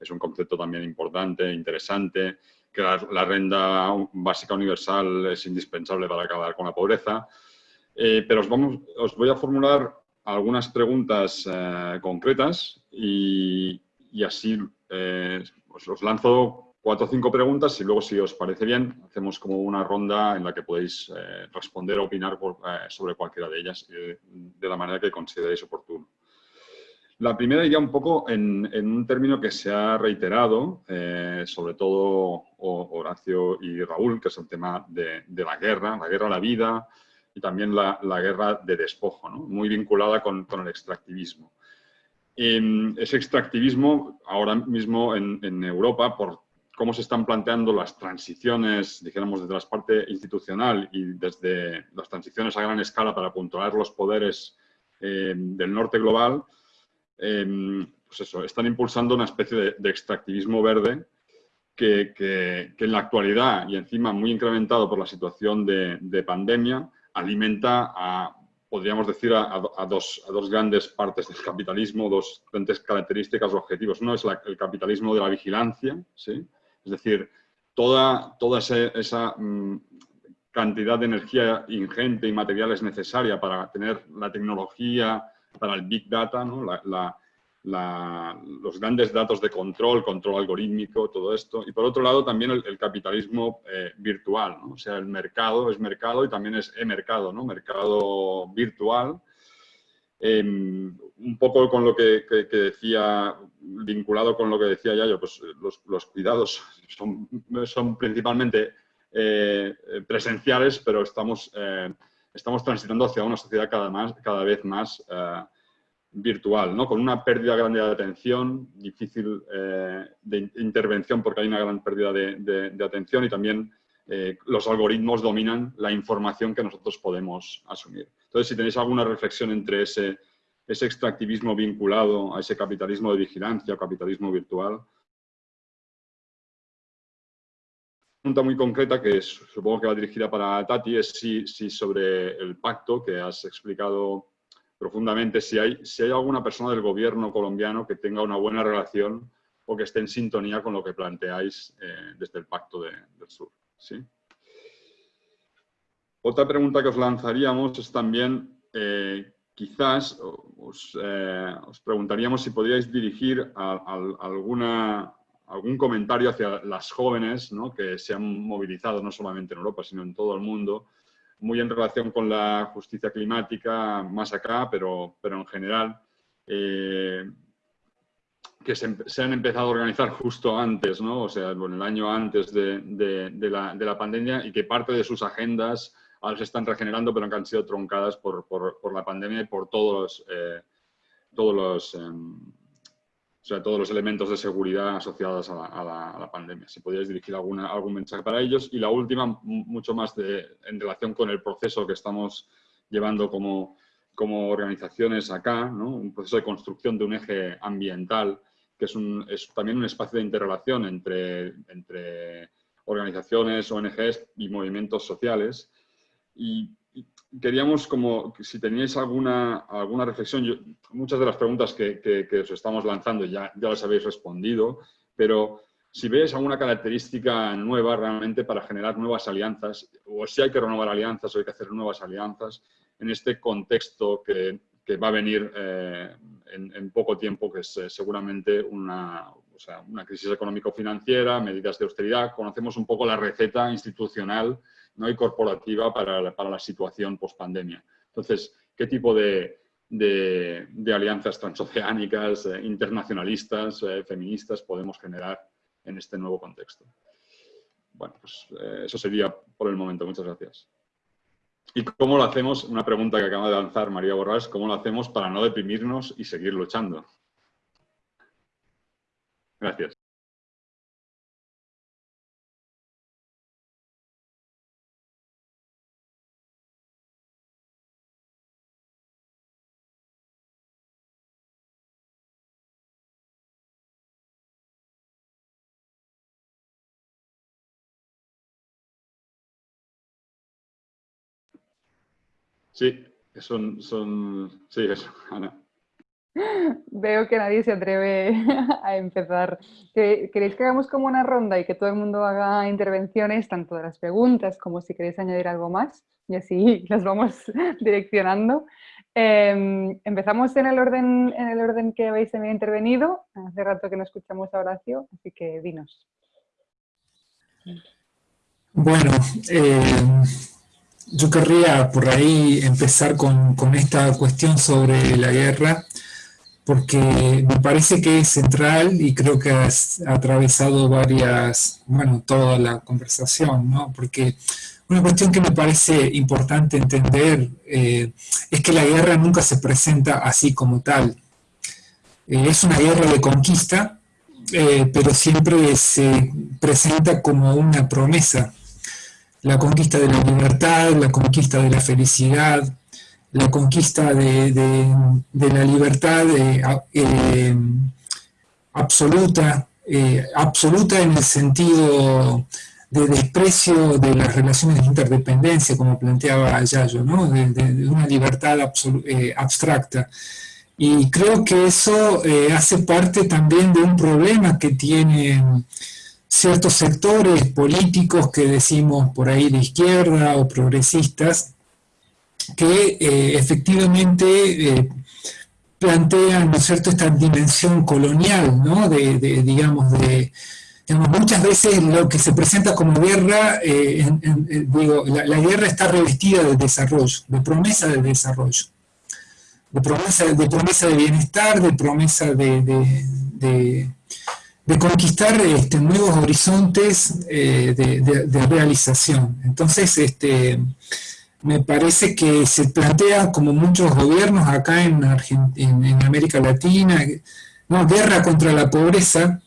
es un concepto también importante, interesante, que la, renta básica universal es indispensable para acabar con la pobreza. Eh, pero os, vamos, os voy a formular algunas preguntas eh, concretas y, así eh, os, lanzo cuatro o cinco preguntas y luego, si os parece bien, hacemos como una ronda en la que podéis responder o opinar sobre cualquiera de ellas de la manera que consideréis oportuno. La primera iría un poco en, un término que se ha reiterado, eh, sobre todo Horacio y Raúl, que es el tema de, la guerra, la guerra a la vida y también la, guerra de despojo, muy vinculada con, el extractivismo. ese extractivismo ahora mismo en, Europa, por cómo se están planteando las transiciones, dijéramos, desde la parte institucional y desde las transiciones a gran escala para controlar los poderes eh, del norte global, eh, pues eso, están impulsando una especie de, extractivismo verde que, en la actualidad, y encima muy incrementado por la situación de, pandemia, alimenta a, podríamos decir, a, dos, dos, grandes partes del capitalismo, dos grandes características o objetivos. Uno es el capitalismo de la vigilancia, ¿sí? Es decir, toda, toda esa mm, cantidad de energía ingente y materiales necesaria para tener la tecnología, para el Big Data, los grandes datos de control, control algorítmico, todo esto. Y por otro lado también el, capitalismo eh, virtual, o sea, el mercado es mercado y también es e-mercado, ¿no? mercado virtual. Em, un poco con lo que, decía, vinculado con lo que decía Yayo, pues los, cuidados son, son principalmente eh, presenciales, pero estamos, eh, estamos transitando hacia una sociedad cada, vez más eh, virtual, ¿no? con una pérdida grande de atención, difícil de intervención porque hay una gran pérdida de, atención y también los algoritmos dominan la información que nosotros podemos asumir. Entonces, si tenéis alguna reflexión entre ese ese extractivismo vinculado a ese capitalismo de vigilancia o capitalismo virtual. Pregunta muy concreta que supongo que va dirigida para Tati es si, sobre el pacto que has explicado profundamente, si hay, alguna persona del gobierno colombiano que tenga una buena relación o que esté en sintonía con lo que planteáis eh, desde el Pacto del Sur. Otra pregunta que os lanzaríamos es también eh, quizás eh, os, preguntaríamos si podríais dirigir alguna, algún comentario hacia las jóvenes que se han movilizado no solamente en Europa, sino en todo el mundo, muy en relación con la justicia climática, más acá, pero, pero en general, eh, que se, han empezado a organizar justo antes, ¿no? o sea, en el año antes de, la, de la pandemia y que parte de sus agendas ahora se están regenerando, pero que han sido troncadas por, la pandemia y por todos eh, todos, los, em, todos los elementos de seguridad asociados a la, pandemia. Si podríais dirigir alguna, algún mensaje para ellos. Y la última, mucho más de, en relación con el proceso que estamos llevando como, como organizaciones acá, un proceso de construcción de un eje ambiental, que es, un, es también un espacio de interrelación entre, entre organizaciones, ONGs y movimientos sociales, y, queríamos, como si teníais alguna, alguna reflexión, muchas de las preguntas que, que, os estamos lanzando ya, ya las habéis respondido, pero si veis alguna característica nueva realmente para generar nuevas alianzas, o si hay que renovar alianzas o hay que hacer nuevas alianzas en este contexto que, que va a venir eh, en, en, poco tiempo, que es eh, seguramente una, o sea, una crisis económico-financiera, medidas de austeridad. Conocemos un poco la receta institucional ¿no? y corporativa para la, para la situación post-pandemia. Entonces, ¿qué tipo de, de, alianzas transoceánicas, eh, internacionalistas, eh, feministas podemos generar en este nuevo contexto? Bueno, pues eh, eso sería por el momento. Muchas gracias. ¿Y cómo lo hacemos? Una pregunta que acaba de lanzar María Borrás, ¿cómo lo hacemos para no deprimirnos y seguir luchando? Gracias. Sí, son, son, sí, eso, Ana. Veo que nadie se atreve a empezar. ¿Queréis que hagamos como una ronda y que todo el mundo haga intervenciones, tanto de las preguntas como si queréis añadir algo más? Y así las vamos direccionando. Em, empezamos en el, orden, en el orden que habéis intervenido. Hace rato que no escuchamos a Horacio, así que dinos. Bueno, eh, yo querría por ahí empezar con, esta cuestión sobre la guerra porque me parece que es central y creo que ha atravesado varias, bueno, toda la conversación, ¿no? Porque una cuestión que me parece importante entender eh, es que la guerra nunca se presenta así como tal. Eh, es una guerra de conquista, eh, pero siempre se presenta como una promesa. La conquista de la libertad, la conquista de la felicidad, la conquista de, la libertad eh, eh, absoluta, eh, absoluta en el sentido de desprecio de las relaciones de interdependencia, como planteaba Yayo, ¿no? de, una libertad abstracta. Y creo que eso hace parte también de un problema que tienen ciertos sectores políticos que decimos por ahí de izquierda o progresistas, que eh, efectivamente eh, plantean, ¿no es cierto?, esta dimensión colonial, ¿no?, de, digamos, de, muchas veces lo que se presenta como guerra, eh, digo, la, guerra está revestida de desarrollo, de promesa de desarrollo, de promesa de, promesa de bienestar, de promesa de, de conquistar este, nuevos horizontes de, realización. Entonces, este, me parece que se plantea, como muchos gobiernos acá en, en, América Latina, ¿no? guerra contra la pobreza,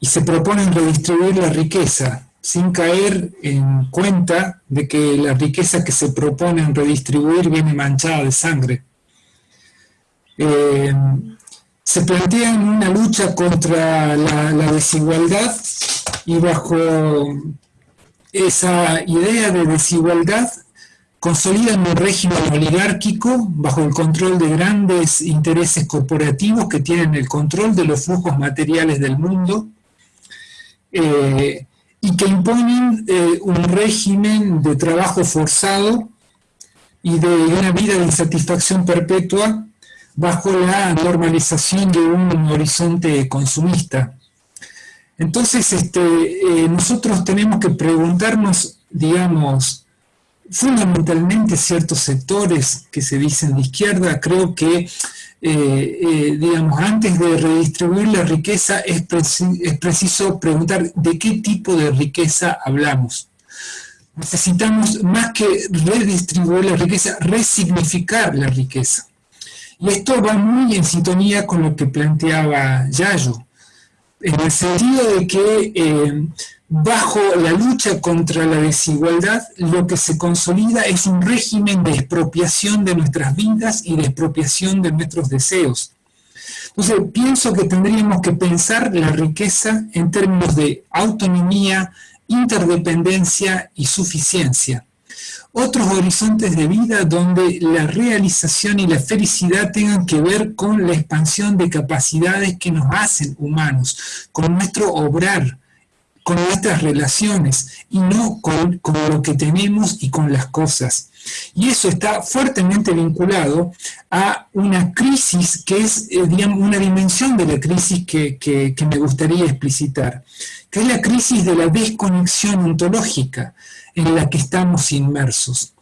y se proponen redistribuir la riqueza, sin caer en cuenta de que la riqueza que se proponen redistribuir viene manchada de sangre. Eh, se plantea una lucha contra la, la desigualdad y bajo esa idea de desigualdad consolidan un régimen oligárquico bajo el control de grandes intereses corporativos que tienen el control de los flujos materiales del mundo eh, y que imponen eh, un régimen de trabajo forzado y de una vida de insatisfacción perpetua bajo la normalización de un horizonte consumista. Entonces, este, eh, nosotros tenemos que preguntarnos, digamos, fundamentalmente ciertos sectores que se dicen de izquierda, creo que, eh, eh, digamos, antes de redistribuir la riqueza es, es preciso preguntar de qué tipo de riqueza hablamos. Necesitamos, más que redistribuir la riqueza, resignificar la riqueza. Y esto va muy en sintonía con lo que planteaba Yayo, en el sentido de que eh, bajo la lucha contra la desigualdad, lo que se consolida es un régimen de expropiación de nuestras vidas y de expropiación de nuestros deseos. Entonces, pienso que tendríamos que pensar la riqueza en términos de autonomía, interdependencia y suficiencia. Otros horizontes de vida donde la realización y la felicidad tengan que ver con la expansión de capacidades que nos hacen humanos, con nuestro obrar, con nuestras relaciones y no con, lo que tenemos y con las cosas. Y eso está fuertemente vinculado a una crisis que es, eh, digamos, una dimensión de la crisis que, que, me gustaría explicitar, que es la crisis de la desconexión ontológica en la que estamos inmersos.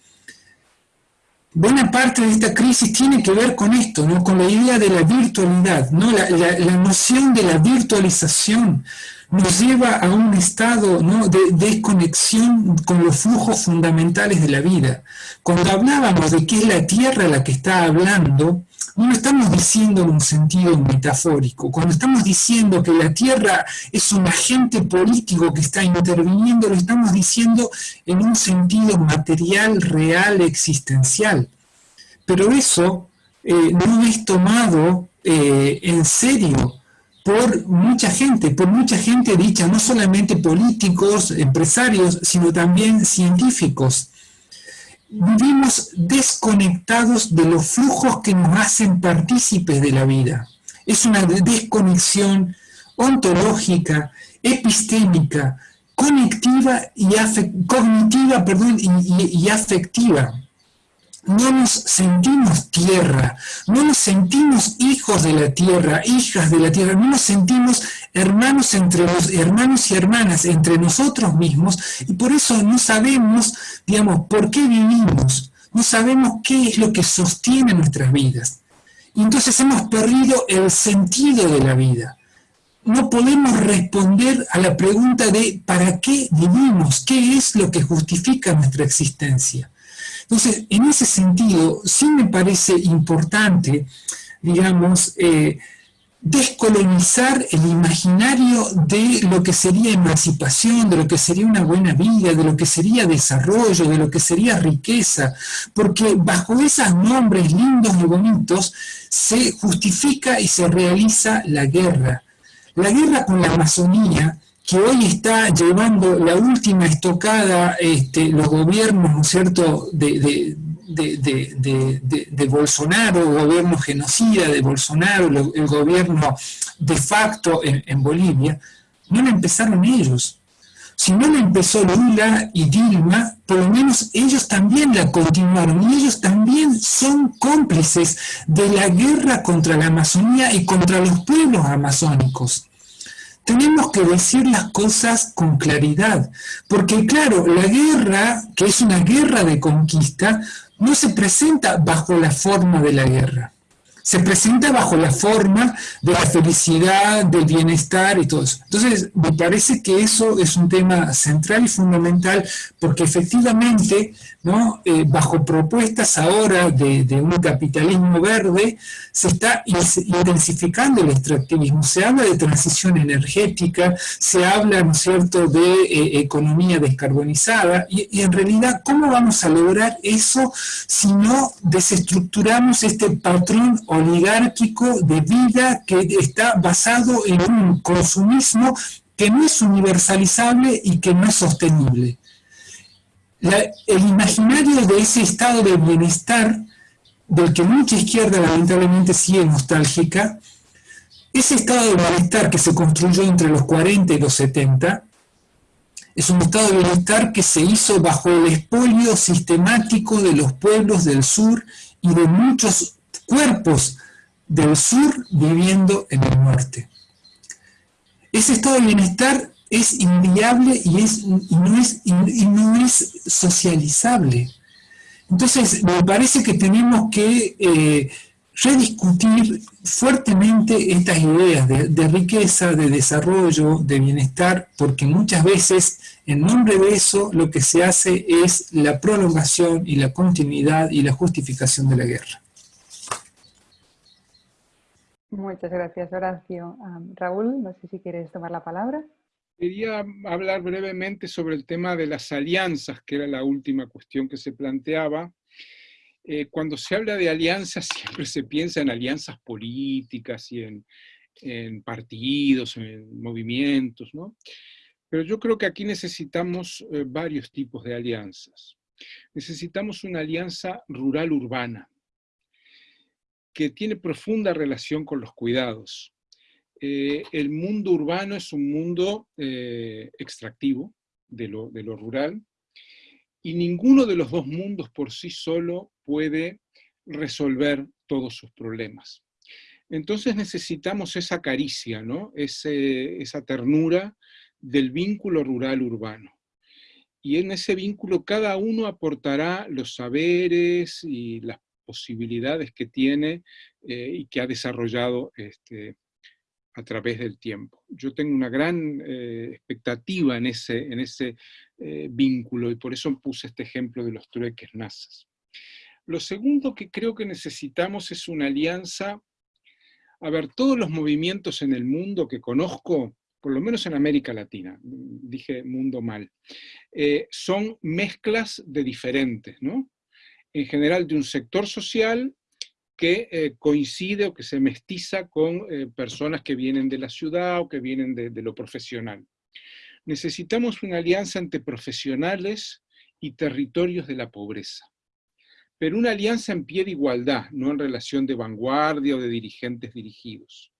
Buena parte de esta crisis tiene que ver con esto, ¿no? con la idea de la virtualidad, ¿no? la, la noción de la virtualización nos lleva a un estado de desconexión con los flujos fundamentales de la vida. Cuando hablábamos de que es la Tierra la que está hablando, no lo estamos diciendo en un sentido metafórico. Cuando estamos diciendo que la Tierra es un agente político que está interviniendo, lo estamos diciendo en un sentido material, real, existencial. Pero eso eh, no es tomado eh, en serio por mucha gente, por mucha gente dicha, no solamente políticos, empresarios, sino también científicos. Vivimos desconectados de los flujos que nos hacen partícipes de la vida. Es una desconexión ontológica, epistémica, conectiva y cognitiva perdón, y afectiva no nos sentimos tierra, no nos sentimos hijos de la tierra, hijas de la tierra, no nos sentimos hermanos entre los hermanos y hermanas entre nosotros mismos y por eso no sabemos, digamos, por qué vivimos, no sabemos qué es lo que sostiene nuestras vidas. y entonces hemos perdido el sentido de la vida. No podemos responder a la pregunta de ¿para qué vivimos? ¿Qué es lo que justifica nuestra existencia? Entonces, en ese sentido, sí me parece importante, digamos, eh, descolonizar el imaginario de lo que sería emancipación, de lo que sería una buena vida, de lo que sería desarrollo, de lo que sería riqueza, porque bajo esos nombres lindos y bonitos se justifica y se realiza la guerra. La guerra con la Amazonía, que hoy está llevando la última estocada este, los gobiernos, ¿no es cierto?, de de, Bolsonaro, el gobierno genocida de Bolsonaro, el gobierno de facto en, Bolivia, no la empezaron ellos. Si no la empezó Lula y Dilma, por lo menos ellos también la continuaron y ellos también son cómplices de la guerra contra la Amazonía y contra los pueblos amazónicos tenemos que decir las cosas con claridad, porque claro, la guerra, que es una guerra de conquista, no se presenta bajo la forma de la guerra. Se presenta bajo la forma de la felicidad, del bienestar y todo eso. Entonces, me parece que eso es un tema central y fundamental porque efectivamente ¿no? Eh, bajo propuestas ahora de, un capitalismo verde, se está intensificando el extractivismo. Se habla de transición energética, se habla, ¿no es cierto?, de eh, economía descarbonizada, y, y, en realidad, ¿cómo vamos a lograr eso si no desestructuramos este patrón oligárquico de vida que está basado en un consumismo que no es universalizable y que no es sostenible? el imaginario de ese estado de bienestar, del que mucha izquierda lamentablemente sigue nostálgica, ese estado de bienestar que se construyó entre los 40 y los 70, es un estado de bienestar que se hizo bajo el expolio sistemático de los pueblos del sur y de muchos cuerpos del sur viviendo en el norte. Ese estado de bienestar es inviable y, es, no, es, no es socializable. Entonces, me parece que tenemos que eh, rediscutir fuertemente estas ideas de, de, riqueza, de desarrollo, de bienestar, porque muchas veces en nombre de eso lo que se hace es la prolongación y la continuidad y la justificación de la guerra. Muchas gracias, Horacio. Raúl, no sé si quieres tomar la palabra. Quería hablar brevemente sobre el tema de las alianzas, que era la última cuestión que se planteaba. Eh, cuando se habla de alianzas, siempre se piensa en alianzas políticas y en, partidos, en movimientos, ¿no? Pero yo creo que aquí necesitamos eh, varios tipos de alianzas. Necesitamos una alianza rural-urbana, que tiene profunda relación con los cuidados. Eh, el mundo urbano es un mundo eh, extractivo de lo, de lo rural y ninguno de los dos mundos por sí solo puede resolver todos sus problemas. Entonces necesitamos esa caricia, ¿no? esa ternura del vínculo rural-urbano. Y en ese vínculo cada uno aportará los saberes y las posibilidades que tiene eh, y que ha desarrollado este, a través del tiempo. Yo tengo una gran eh, expectativa en ese, en ese eh, vínculo y por eso puse este ejemplo de los trueques nazas. Lo segundo que creo que necesitamos es una alianza. A ver, todos los movimientos en el mundo que conozco, por lo menos en América Latina, dije mundo mal, son mezclas de diferentes, ¿no? En general de un sector social que eh, coincide o que se mestiza con eh, personas que vienen de la ciudad o que vienen de, lo profesional. Necesitamos una alianza entre profesionales y territorios de la pobreza, pero una alianza en pie de igualdad, no en relación de vanguardia o de dirigentes dirigidos.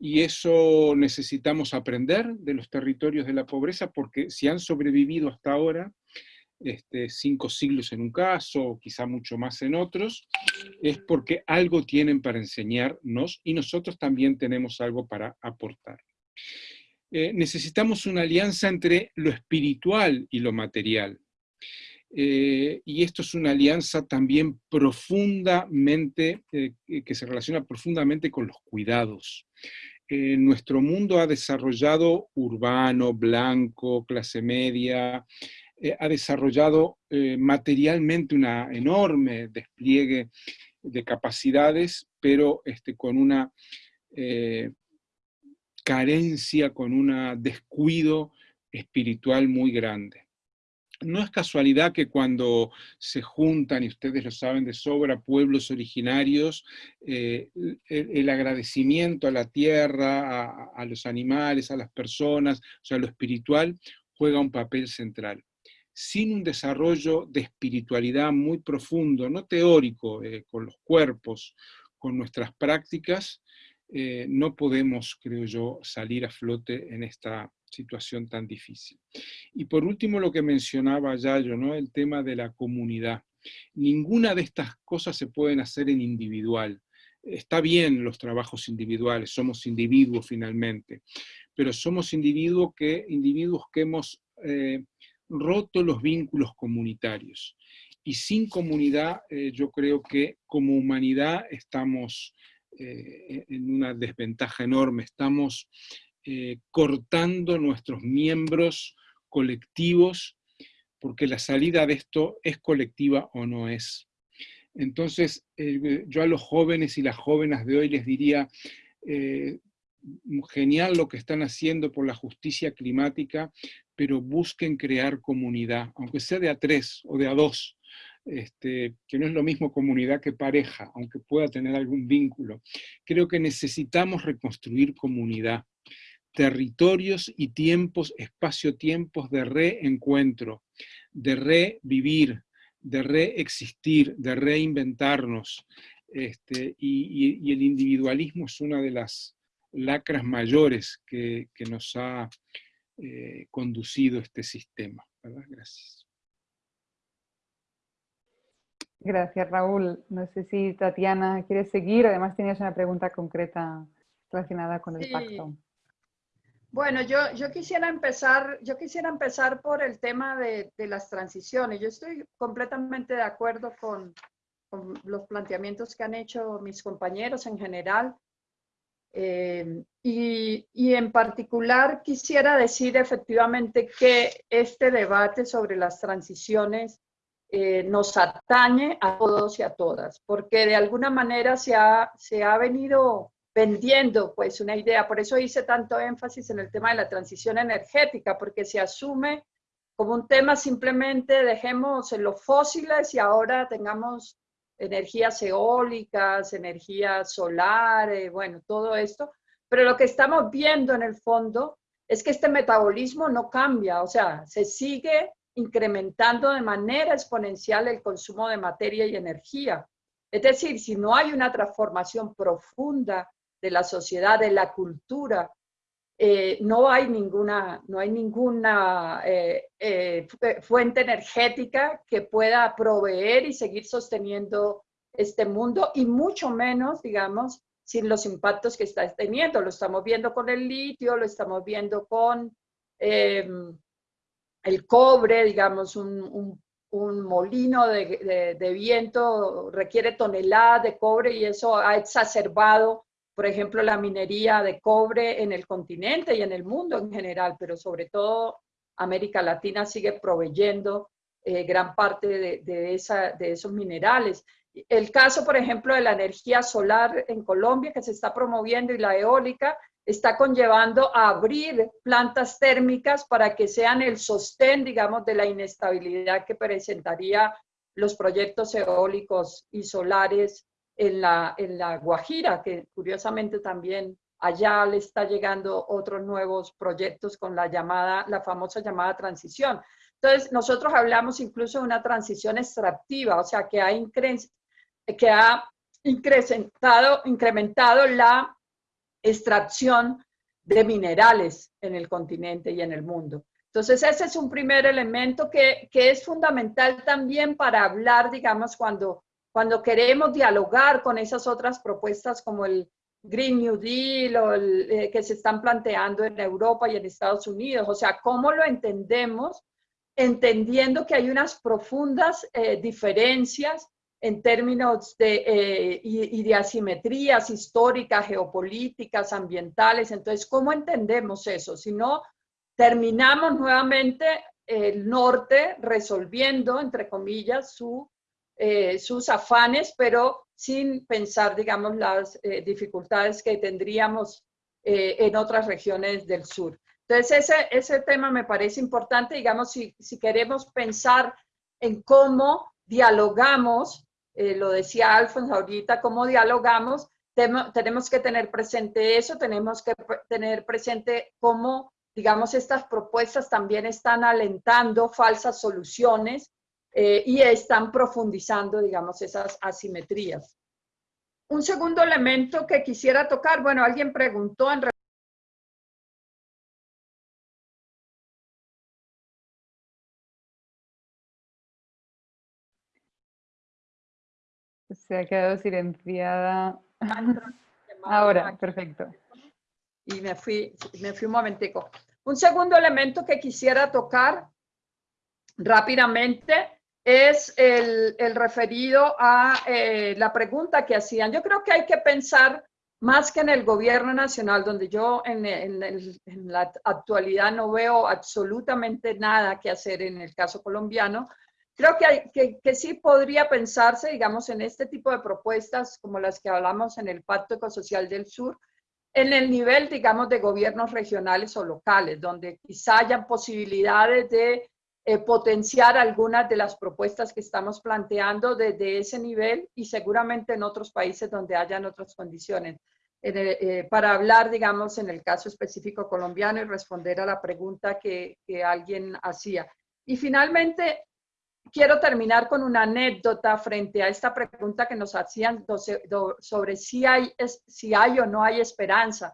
Y eso necesitamos aprender de los territorios de la pobreza porque si han sobrevivido hasta ahora, este, cinco siglos en un caso, quizá mucho más en otros, es porque algo tienen para enseñarnos y nosotros también tenemos algo para aportar. Eh, necesitamos una alianza entre lo espiritual y lo material. eh, y esto es una alianza también profundamente, eh, que se relaciona profundamente con los cuidados. nuestro mundo ha desarrollado urbano, blanco, clase media, ha desarrollado materialmente una enorme despliegue de capacidades, pero este, con una carencia, con un descuido espiritual muy grande. No es casualidad que cuando se juntan, y ustedes lo saben de sobra, pueblos originarios, eh, el, agradecimiento a la tierra, a, los animales, a las personas, o sea, lo espiritual, juega un papel central. Sin un desarrollo de espiritualidad muy profundo, no teórico, eh, con los cuerpos, con nuestras prácticas, eh, no podemos, creo yo, salir a flote en esta situación tan difícil. Y por último, lo que mencionaba Yayo, ¿no? el tema de la comunidad. Ninguna de estas cosas se pueden hacer en individual. Está bien los trabajos individuales, somos individuos finalmente, pero somos individuos que, individuos que hemos eh, roto los vínculos comunitarios. Y sin comunidad, eh, yo creo que como humanidad estamos eh, en una desventaja enorme, estamos eh, cortando nuestros miembros colectivos, porque la salida de esto es colectiva o no es. Entonces, yo a los jóvenes y las jóvenes de hoy les diría, genial lo que están haciendo por la justicia climática, pero busquen crear comunidad, aunque sea de a tres o de a dos, este, que no es lo mismo comunidad que pareja, aunque pueda tener algún vínculo. Creo que necesitamos reconstruir comunidad, territorios y tiempos, espacio-tiempos de reencuentro, de revivir, de reexistir, de reinventarnos. Este, y, el individualismo es una de las lacras mayores que, nos ha eh, conducido este sistema. Gracias. Gracias, Raúl. No sé si Tatiana quiere seguir. Además, tenías una pregunta concreta relacionada con el pacto. Bueno, yo, yo, quisiera empezar, yo quisiera empezar por el tema de, las transiciones. Yo estoy completamente de acuerdo con, los planteamientos que han hecho mis compañeros en general. Eh, y, en particular quisiera decir efectivamente que este debate sobre las transiciones eh, nos atañe a todos y a todas, porque de alguna manera se ha, se ha venido vendiendo pues una idea, por eso hice tanto énfasis en el tema de la transición energética, porque se asume como un tema simplemente dejemos en los fósiles y ahora tengamos energías eólicas, energías solares, bueno, todo esto, pero lo que estamos viendo en el fondo es que este metabolismo no cambia, o sea, se sigue incrementando de manera exponencial el consumo de materia y energía. Es decir, si no hay una transformación profunda de la sociedad, de la cultura, eh, no hay ninguna, no hay ninguna eh, eh, fuente energética que pueda proveer y seguir sosteniendo este mundo y mucho menos, digamos, sin los impactos que está teniendo. Lo estamos viendo con el litio, lo estamos viendo con el cobre, digamos, un, molino de, viento requiere toneladas de cobre y eso ha exacerbado, por ejemplo, la minería de cobre en el continente y en el mundo en general, pero sobre todo América Latina sigue proveyendo eh, gran parte de, esos minerales. El caso, por ejemplo, de la energía solar en Colombia que se está promoviendo y la eólica, está conllevando a abrir plantas térmicas para que sean el sostén, digamos, de la inestabilidad que presentaría los proyectos eólicos y solares en la, en la Guajira, que curiosamente también allá le está llegando otros nuevos proyectos con la llamada, la famosa llamada transición. Entonces, nosotros hablamos incluso de una transición extractiva, o sea, que ha, que ha incrementado, incrementado la extracción de minerales en el continente y en el mundo. Entonces, ese es un primer elemento que, es fundamental también para hablar, digamos, cuando, cuando queremos dialogar con esas otras propuestas como el Green New Deal o eh, que se están planteando en Europa y en Estados Unidos. O sea, ¿cómo lo entendemos entendiendo que hay unas profundas eh, diferencias en términos de, eh, y, de asimetrías históricas, geopolíticas, ambientales. Entonces, ¿cómo entendemos eso? Si no, terminamos nuevamente el norte resolviendo, entre comillas, su, eh, sus afanes, pero sin pensar, digamos, las dificultades que tendríamos en otras regiones del sur. Entonces, ese, ese tema me parece importante, digamos, si, si queremos pensar en cómo dialogamos, eh, lo decía Alfonso ahorita, cómo dialogamos, tenemos que tener presente eso, tenemos que tener presente cómo, digamos, estas propuestas también están alentando falsas soluciones eh, y están profundizando, digamos, esas asimetrías. Un segundo elemento que quisiera tocar, bueno, alguien preguntó en Se ha quedado silenciada. Ahora, perfecto. Y me fui, me fui un momentico. Un segundo elemento que quisiera tocar rápidamente es el, referido a eh, la pregunta que hacían. Yo creo que hay que pensar más que en el gobierno nacional, donde yo en, la actualidad no veo absolutamente nada que hacer en el caso colombiano, Creo que, que, sí podría pensarse, digamos, en este tipo de propuestas como las que hablamos en el Pacto Ecosocial del Sur, en el nivel, digamos, de gobiernos regionales o locales, donde quizá hayan posibilidades de eh, potenciar algunas de las propuestas que estamos planteando desde ese nivel y seguramente en otros países donde hayan otras condiciones. Eh, para hablar, digamos, en el caso específico colombiano y responder a la pregunta que, que alguien hacía. Y finalmente, quiero terminar con una anécdota frente a esta pregunta que nos hacían sobre si hay, si hay o no hay esperanza.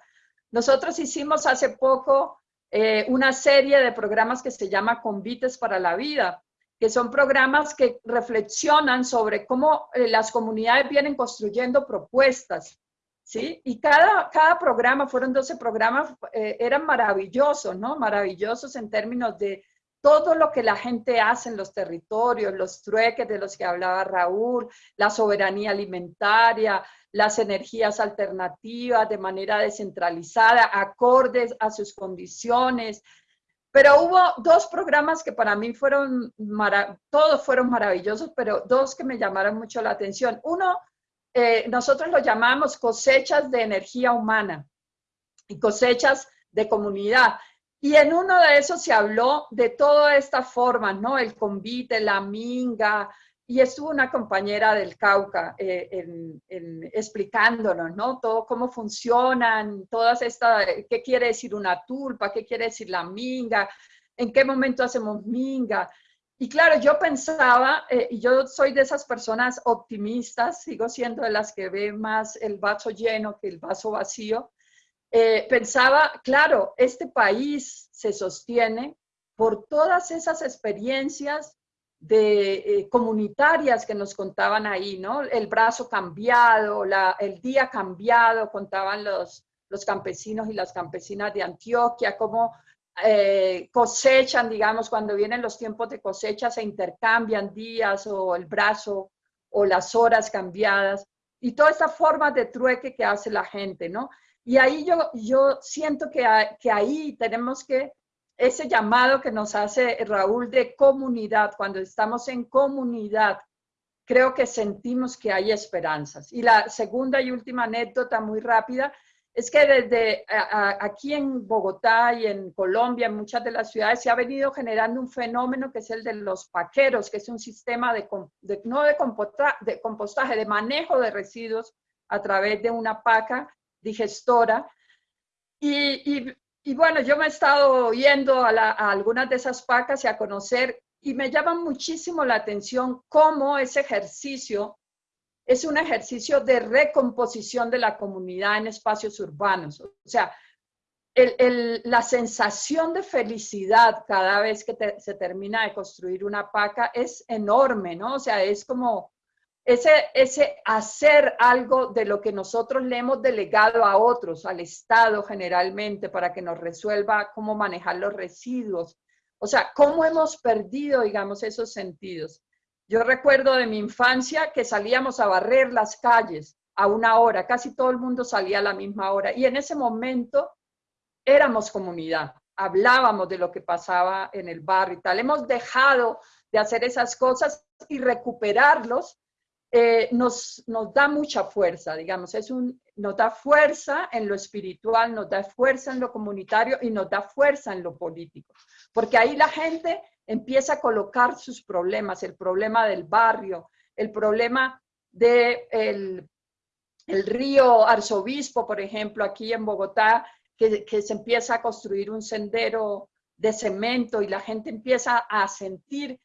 Nosotros hicimos hace poco eh, una serie de programas que se llama Convites para la Vida, que son programas que reflexionan sobre cómo eh, las comunidades vienen construyendo propuestas. ¿sí? Y cada, cada programa, fueron 12 programas, eh, eran maravillosos, ¿no? Maravillosos en términos de todo lo que la gente hace en los territorios, los trueques de los que hablaba Raúl, la soberanía alimentaria, las energías alternativas de manera descentralizada, acordes a sus condiciones. Pero hubo dos programas que para mí fueron, todos fueron maravillosos, pero dos que me llamaron mucho la atención. Uno, eh, nosotros lo llamamos cosechas de energía humana y cosechas de comunidad. Y en uno de esos se habló de toda esta forma, ¿no? El convite, la minga, y estuvo una compañera del Cauca eh, en, explicándonos, ¿no? Todo cómo funcionan, todas estas, qué quiere decir una tulpa, qué quiere decir la minga, en qué momento hacemos minga. Y claro, yo pensaba, eh, y yo soy de esas personas optimistas, sigo siendo de las que ve más el vaso lleno que el vaso vacío, eh, pensaba, claro, este país se sostiene por todas esas experiencias de, eh, comunitarias que nos contaban ahí, ¿no? El brazo cambiado, el día cambiado, contaban los, los campesinos y las campesinas de Antioquia, cómo eh, cosechan, digamos, cuando vienen los tiempos de cosecha, se intercambian días o el brazo o las horas cambiadas, y toda esta forma de trueque que hace la gente, ¿no? Y ahí yo, yo siento que, que ahí tenemos que, ese llamado que nos hace Raúl de comunidad, cuando estamos en comunidad, creo que sentimos que hay esperanzas. Y la segunda y última anécdota muy rápida es que desde aquí en Bogotá y en Colombia, en muchas de las ciudades, se ha venido generando un fenómeno que es el de los paqueros, que es un sistema de, no de, compostaje, de manejo de residuos a través de una paca digestora. Y, bueno, yo me he estado yendo a, algunas de esas pacas y a conocer, y me llama muchísimo la atención cómo ese ejercicio es un ejercicio de recomposición de la comunidad en espacios urbanos. O sea, la sensación de felicidad cada vez que se termina de construir una paca es enorme, ¿no? O sea, es como ese, ese hacer algo de lo que nosotros le hemos delegado a otros, al Estado generalmente, para que nos resuelva cómo manejar los residuos O sea, ¿cómo hemos perdido, digamos, esos sentidos? Yo recuerdo de mi infancia que salíamos a barrer las calles a una hora, casi todo el mundo salía a la misma hora y en ese momento éramos comunidad, hablábamos de lo que pasaba en el barrio y tal. Hemos dejado de hacer esas cosas y recuperarlos eh, nos, nos da mucha fuerza, digamos, es un, nos da fuerza en lo espiritual, nos da fuerza en lo comunitario y nos da fuerza en lo político, porque ahí la gente empieza a colocar sus problemas, el problema del barrio, el problema del de el río Arzobispo, por ejemplo, aquí en Bogotá, que, que se empieza a construir un sendero de cemento y la gente empieza a sentir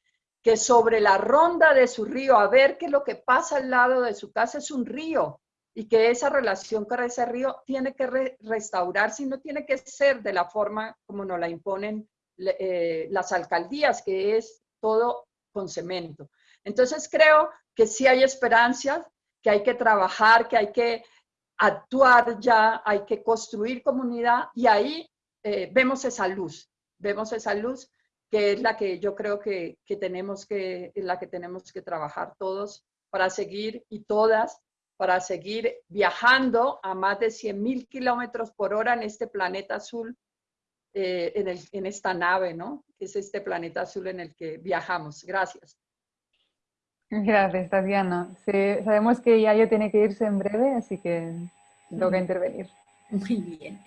que sobre la ronda de su río, a ver que lo que pasa al lado de su casa es un río y que esa relación con ese río tiene que restaurarse y no tiene que ser de la forma como nos la imponen eh, las alcaldías, que es todo con cemento. Entonces creo que sí hay esperanzas, que hay que trabajar, que hay que actuar ya, hay que construir comunidad y ahí eh, vemos esa luz, vemos esa luz que es la que yo creo que, que tenemos que, en la que tenemos que trabajar todos para seguir y todas, para seguir viajando a más de 100.000 kilómetros por hora en este planeta azul, eh, en, el, en esta nave, ¿no? Es este planeta azul en el que viajamos. Gracias. Gracias, Tatiana. Sí, sabemos que Yayo tiene que irse en breve, así que toca intervenir. Muy bien.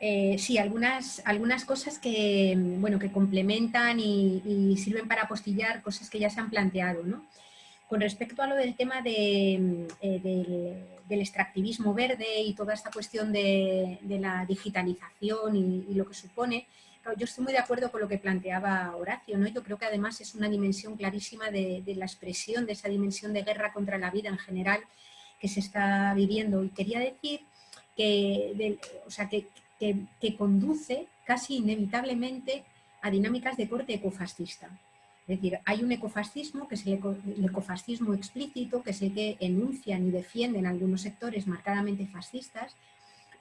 Eh, sí, algunas, algunas cosas que, bueno, que complementan y, sirven para apostillar cosas que ya se han planteado. ¿no? Con respecto a lo del tema de, eh, del, extractivismo verde y toda esta cuestión de, la digitalización y, lo que supone, yo estoy muy de acuerdo con lo que planteaba Horacio. ¿no? Yo creo que además es una dimensión clarísima de, la expresión de esa dimensión de guerra contra la vida en general que se está viviendo. Y quería decir que, o sea, que, que, conduce casi inevitablemente a dinámicas de corte ecofascista. Es decir, hay un ecofascismo, que es el, ecofascismo explícito, que es el que enuncian y defienden algunos sectores marcadamente fascistas,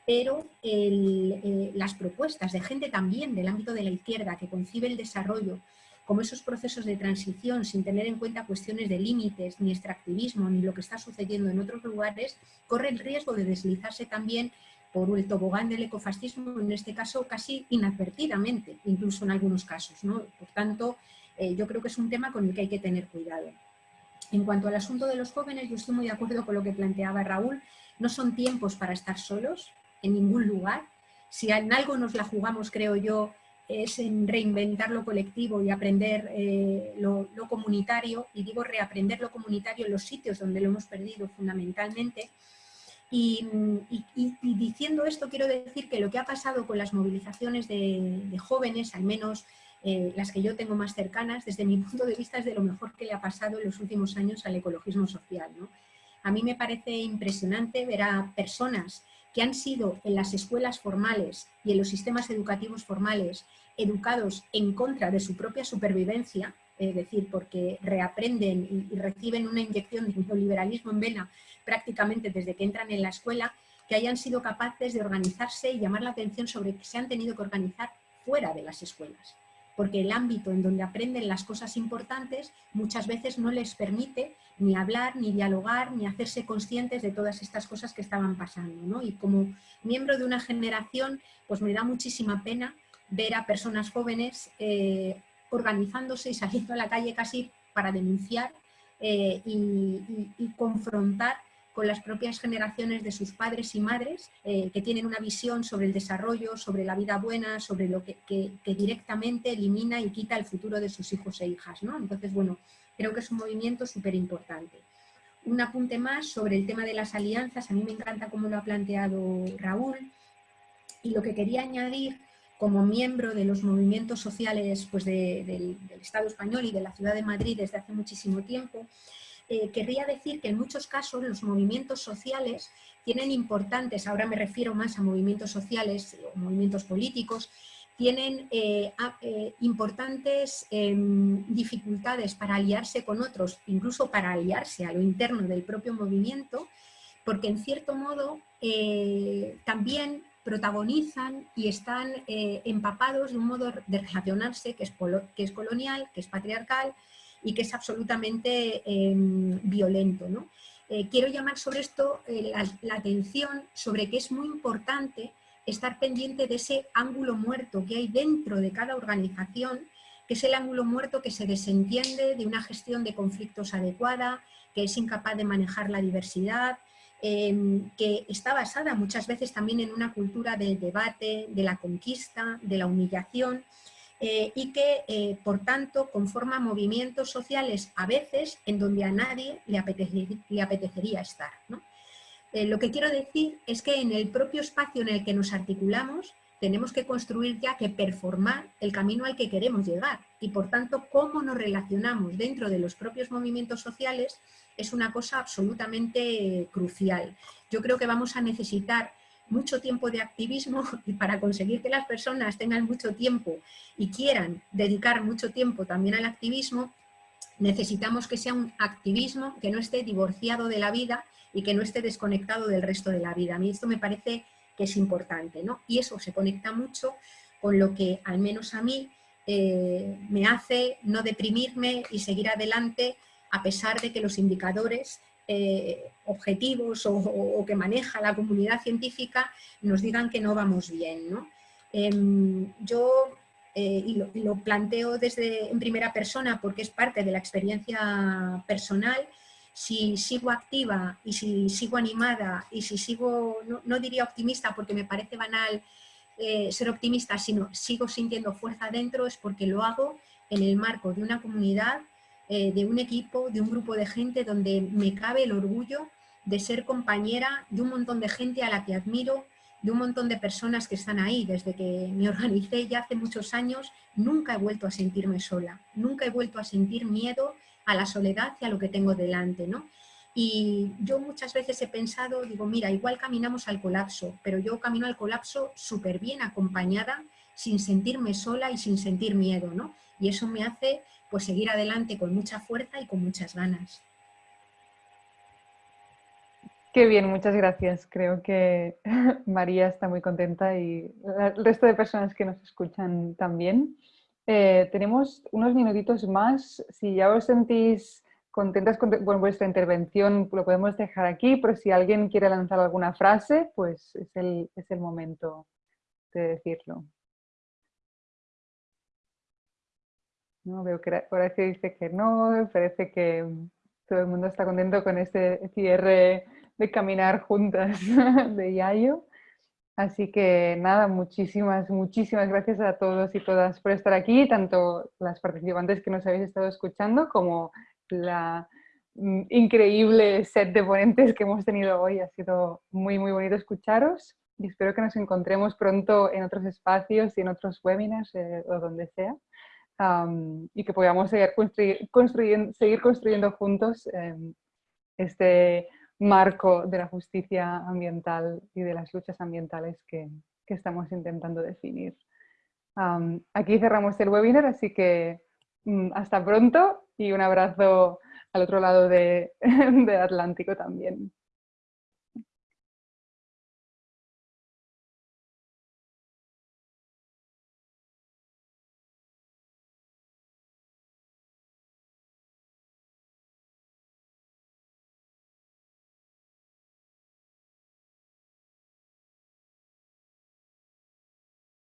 pero eh, las propuestas de gente también del ámbito de la izquierda que concibe el desarrollo como esos procesos de transición sin tener en cuenta cuestiones de límites, ni extractivismo, ni lo que está sucediendo en otros lugares, corre el riesgo de deslizarse también por el tobogán del ecofascismo, en este caso casi inadvertidamente, incluso en algunos casos. ¿no? Por tanto, eh, yo creo que es un tema con el que hay que tener cuidado. En cuanto al asunto de los jóvenes, yo estoy muy de acuerdo con lo que planteaba Raúl, no son tiempos para estar solos en ningún lugar. Si en algo nos la jugamos, creo yo, es en reinventar lo colectivo y aprender eh, lo, lo, comunitario, y digo reaprender lo comunitario en los sitios donde lo hemos perdido fundamentalmente, y, diciendo esto quiero decir que lo que ha pasado con las movilizaciones de, jóvenes, al menos eh, las que yo tengo más cercanas, desde mi punto de vista es de lo mejor que le ha pasado en los últimos años al ecologismo social. A mí me parece impresionante ver a personas que han sido en las escuelas formales y en los sistemas educativos formales educados en contra de su propia supervivencia, es decir, porque reaprenden y, reciben una inyección de neoliberalismo en vena prácticamente desde que entran en la escuela, que hayan sido capaces de organizarse y llamar la atención sobre que se han tenido que organizar fuera de las escuelas. Porque el ámbito en donde aprenden las cosas importantes muchas veces no les permite ni hablar, ni dialogar, ni hacerse conscientes de todas estas cosas que estaban pasando. Y como miembro de una generación, pues me da muchísima pena ver a personas jóvenes eh, organizándose y saliendo a la calle casi para denunciar eh, y, confrontar con las propias generaciones de sus padres y madres eh, que tienen una visión sobre el desarrollo, sobre la vida buena, sobre lo que, directamente elimina y quita el futuro de sus hijos e hijas. ¿no? Entonces, bueno, creo que es un movimiento súper importante. Un apunte más sobre el tema de las alianzas, a mí me encanta cómo lo ha planteado Raúl, y lo que quería añadir como miembro de los movimientos sociales pues, del, Estado español y de la ciudad de Madrid desde hace muchísimo tiempo, eh, querría decir que en muchos casos los movimientos sociales tienen importantes, ahora me refiero más a movimientos sociales o movimientos políticos, tienen eh, eh, importantes em, dificultades para aliarse con otros, incluso para aliarse a lo interno del propio movimiento, porque en cierto modo también protagonizan y están eh, empapados de un modo de relacionarse que es colonial, que es patriarcal y que es absolutamente em, violento. ¿no? Eh, quiero llamar sobre esto eh, la, atención sobre que es muy importante estar pendiente de ese ángulo muerto que hay dentro de cada organización, que es el ángulo muerto que se desentiende de una gestión de conflictos adecuada, que es incapaz de manejar la diversidad, em, que está basada muchas veces también en una cultura del debate, de la conquista, de la humillación, eh, y que, eh, por tanto, conforma movimientos sociales a veces en donde a nadie le, apetecería, estar. Eh, lo que quiero decir es que en el propio espacio en el que nos articulamos tenemos que construir ya que performar el camino al que queremos llegar y por tanto cómo nos relacionamos dentro de los propios movimientos sociales es una cosa absolutamente crucial. Yo creo que vamos a necesitar mucho tiempo de activismo y para conseguir que las personas tengan mucho tiempo y quieran dedicar mucho tiempo también al activismo, necesitamos que sea un activismo que no esté divorciado de la vida y que no esté desconectado del resto de la vida. A mí esto me parece que es importante, ¿no? Y eso se conecta mucho con lo que, al menos a mí, eh, me hace no deprimirme y seguir adelante a pesar de que los indicadores eh, objetivos o, que maneja la comunidad científica nos digan que no vamos bien. Em, yo, eh, y, lo, planteo desde en primera persona porque es parte de la experiencia personal, si sigo activa y si sigo animada y si sigo, no, diría optimista porque me parece banal eh, ser optimista, sino sigo sintiendo fuerza dentro es porque lo hago en el marco de una comunidad eh, de un equipo, de un grupo de gente donde me cabe el orgullo de ser compañera de un montón de gente a la que admiro, de un montón de personas que están ahí. Desde que me organicé ya hace muchos años, nunca he vuelto a sentirme sola, nunca he vuelto a sentir miedo a la soledad y a lo que tengo delante. ¿no? Y yo muchas veces he pensado, digo, mira, igual caminamos al colapso, pero yo camino al colapso súper bien acompañada, sin sentirme sola y sin sentir miedo. ¿no? Y eso me hace pues seguir adelante con mucha fuerza y con muchas ganas. Qué bien, muchas gracias. Creo que María está muy contenta y el resto de personas que nos escuchan también. Eh, tenemos unos minutitos más. Si ya os sentís contentas con vuestra intervención, lo podemos dejar aquí, pero si alguien quiere lanzar alguna frase, pues es el, es el momento de decirlo. ¿No? Veo que que dice que no, parece que todo el mundo está contento con este cierre de caminar juntas de Yayo. Así que nada, muchísimas, muchísimas gracias a todos y todas por estar aquí, tanto las participantes que nos habéis estado escuchando como la mm, increíble set de ponentes que hemos tenido hoy. Ha sido muy, muy bonito escucharos y espero que nos encontremos pronto en otros espacios y en otros webinars eh, o donde sea y que podamos seguir, construyendo, seguir construyendo juntos em, este marco de la justicia ambiental y de las luchas ambientales que, que estamos intentando definir. aquí cerramos el webinar, así que mm, hasta pronto y un abrazo al otro lado de, de Atlántico también.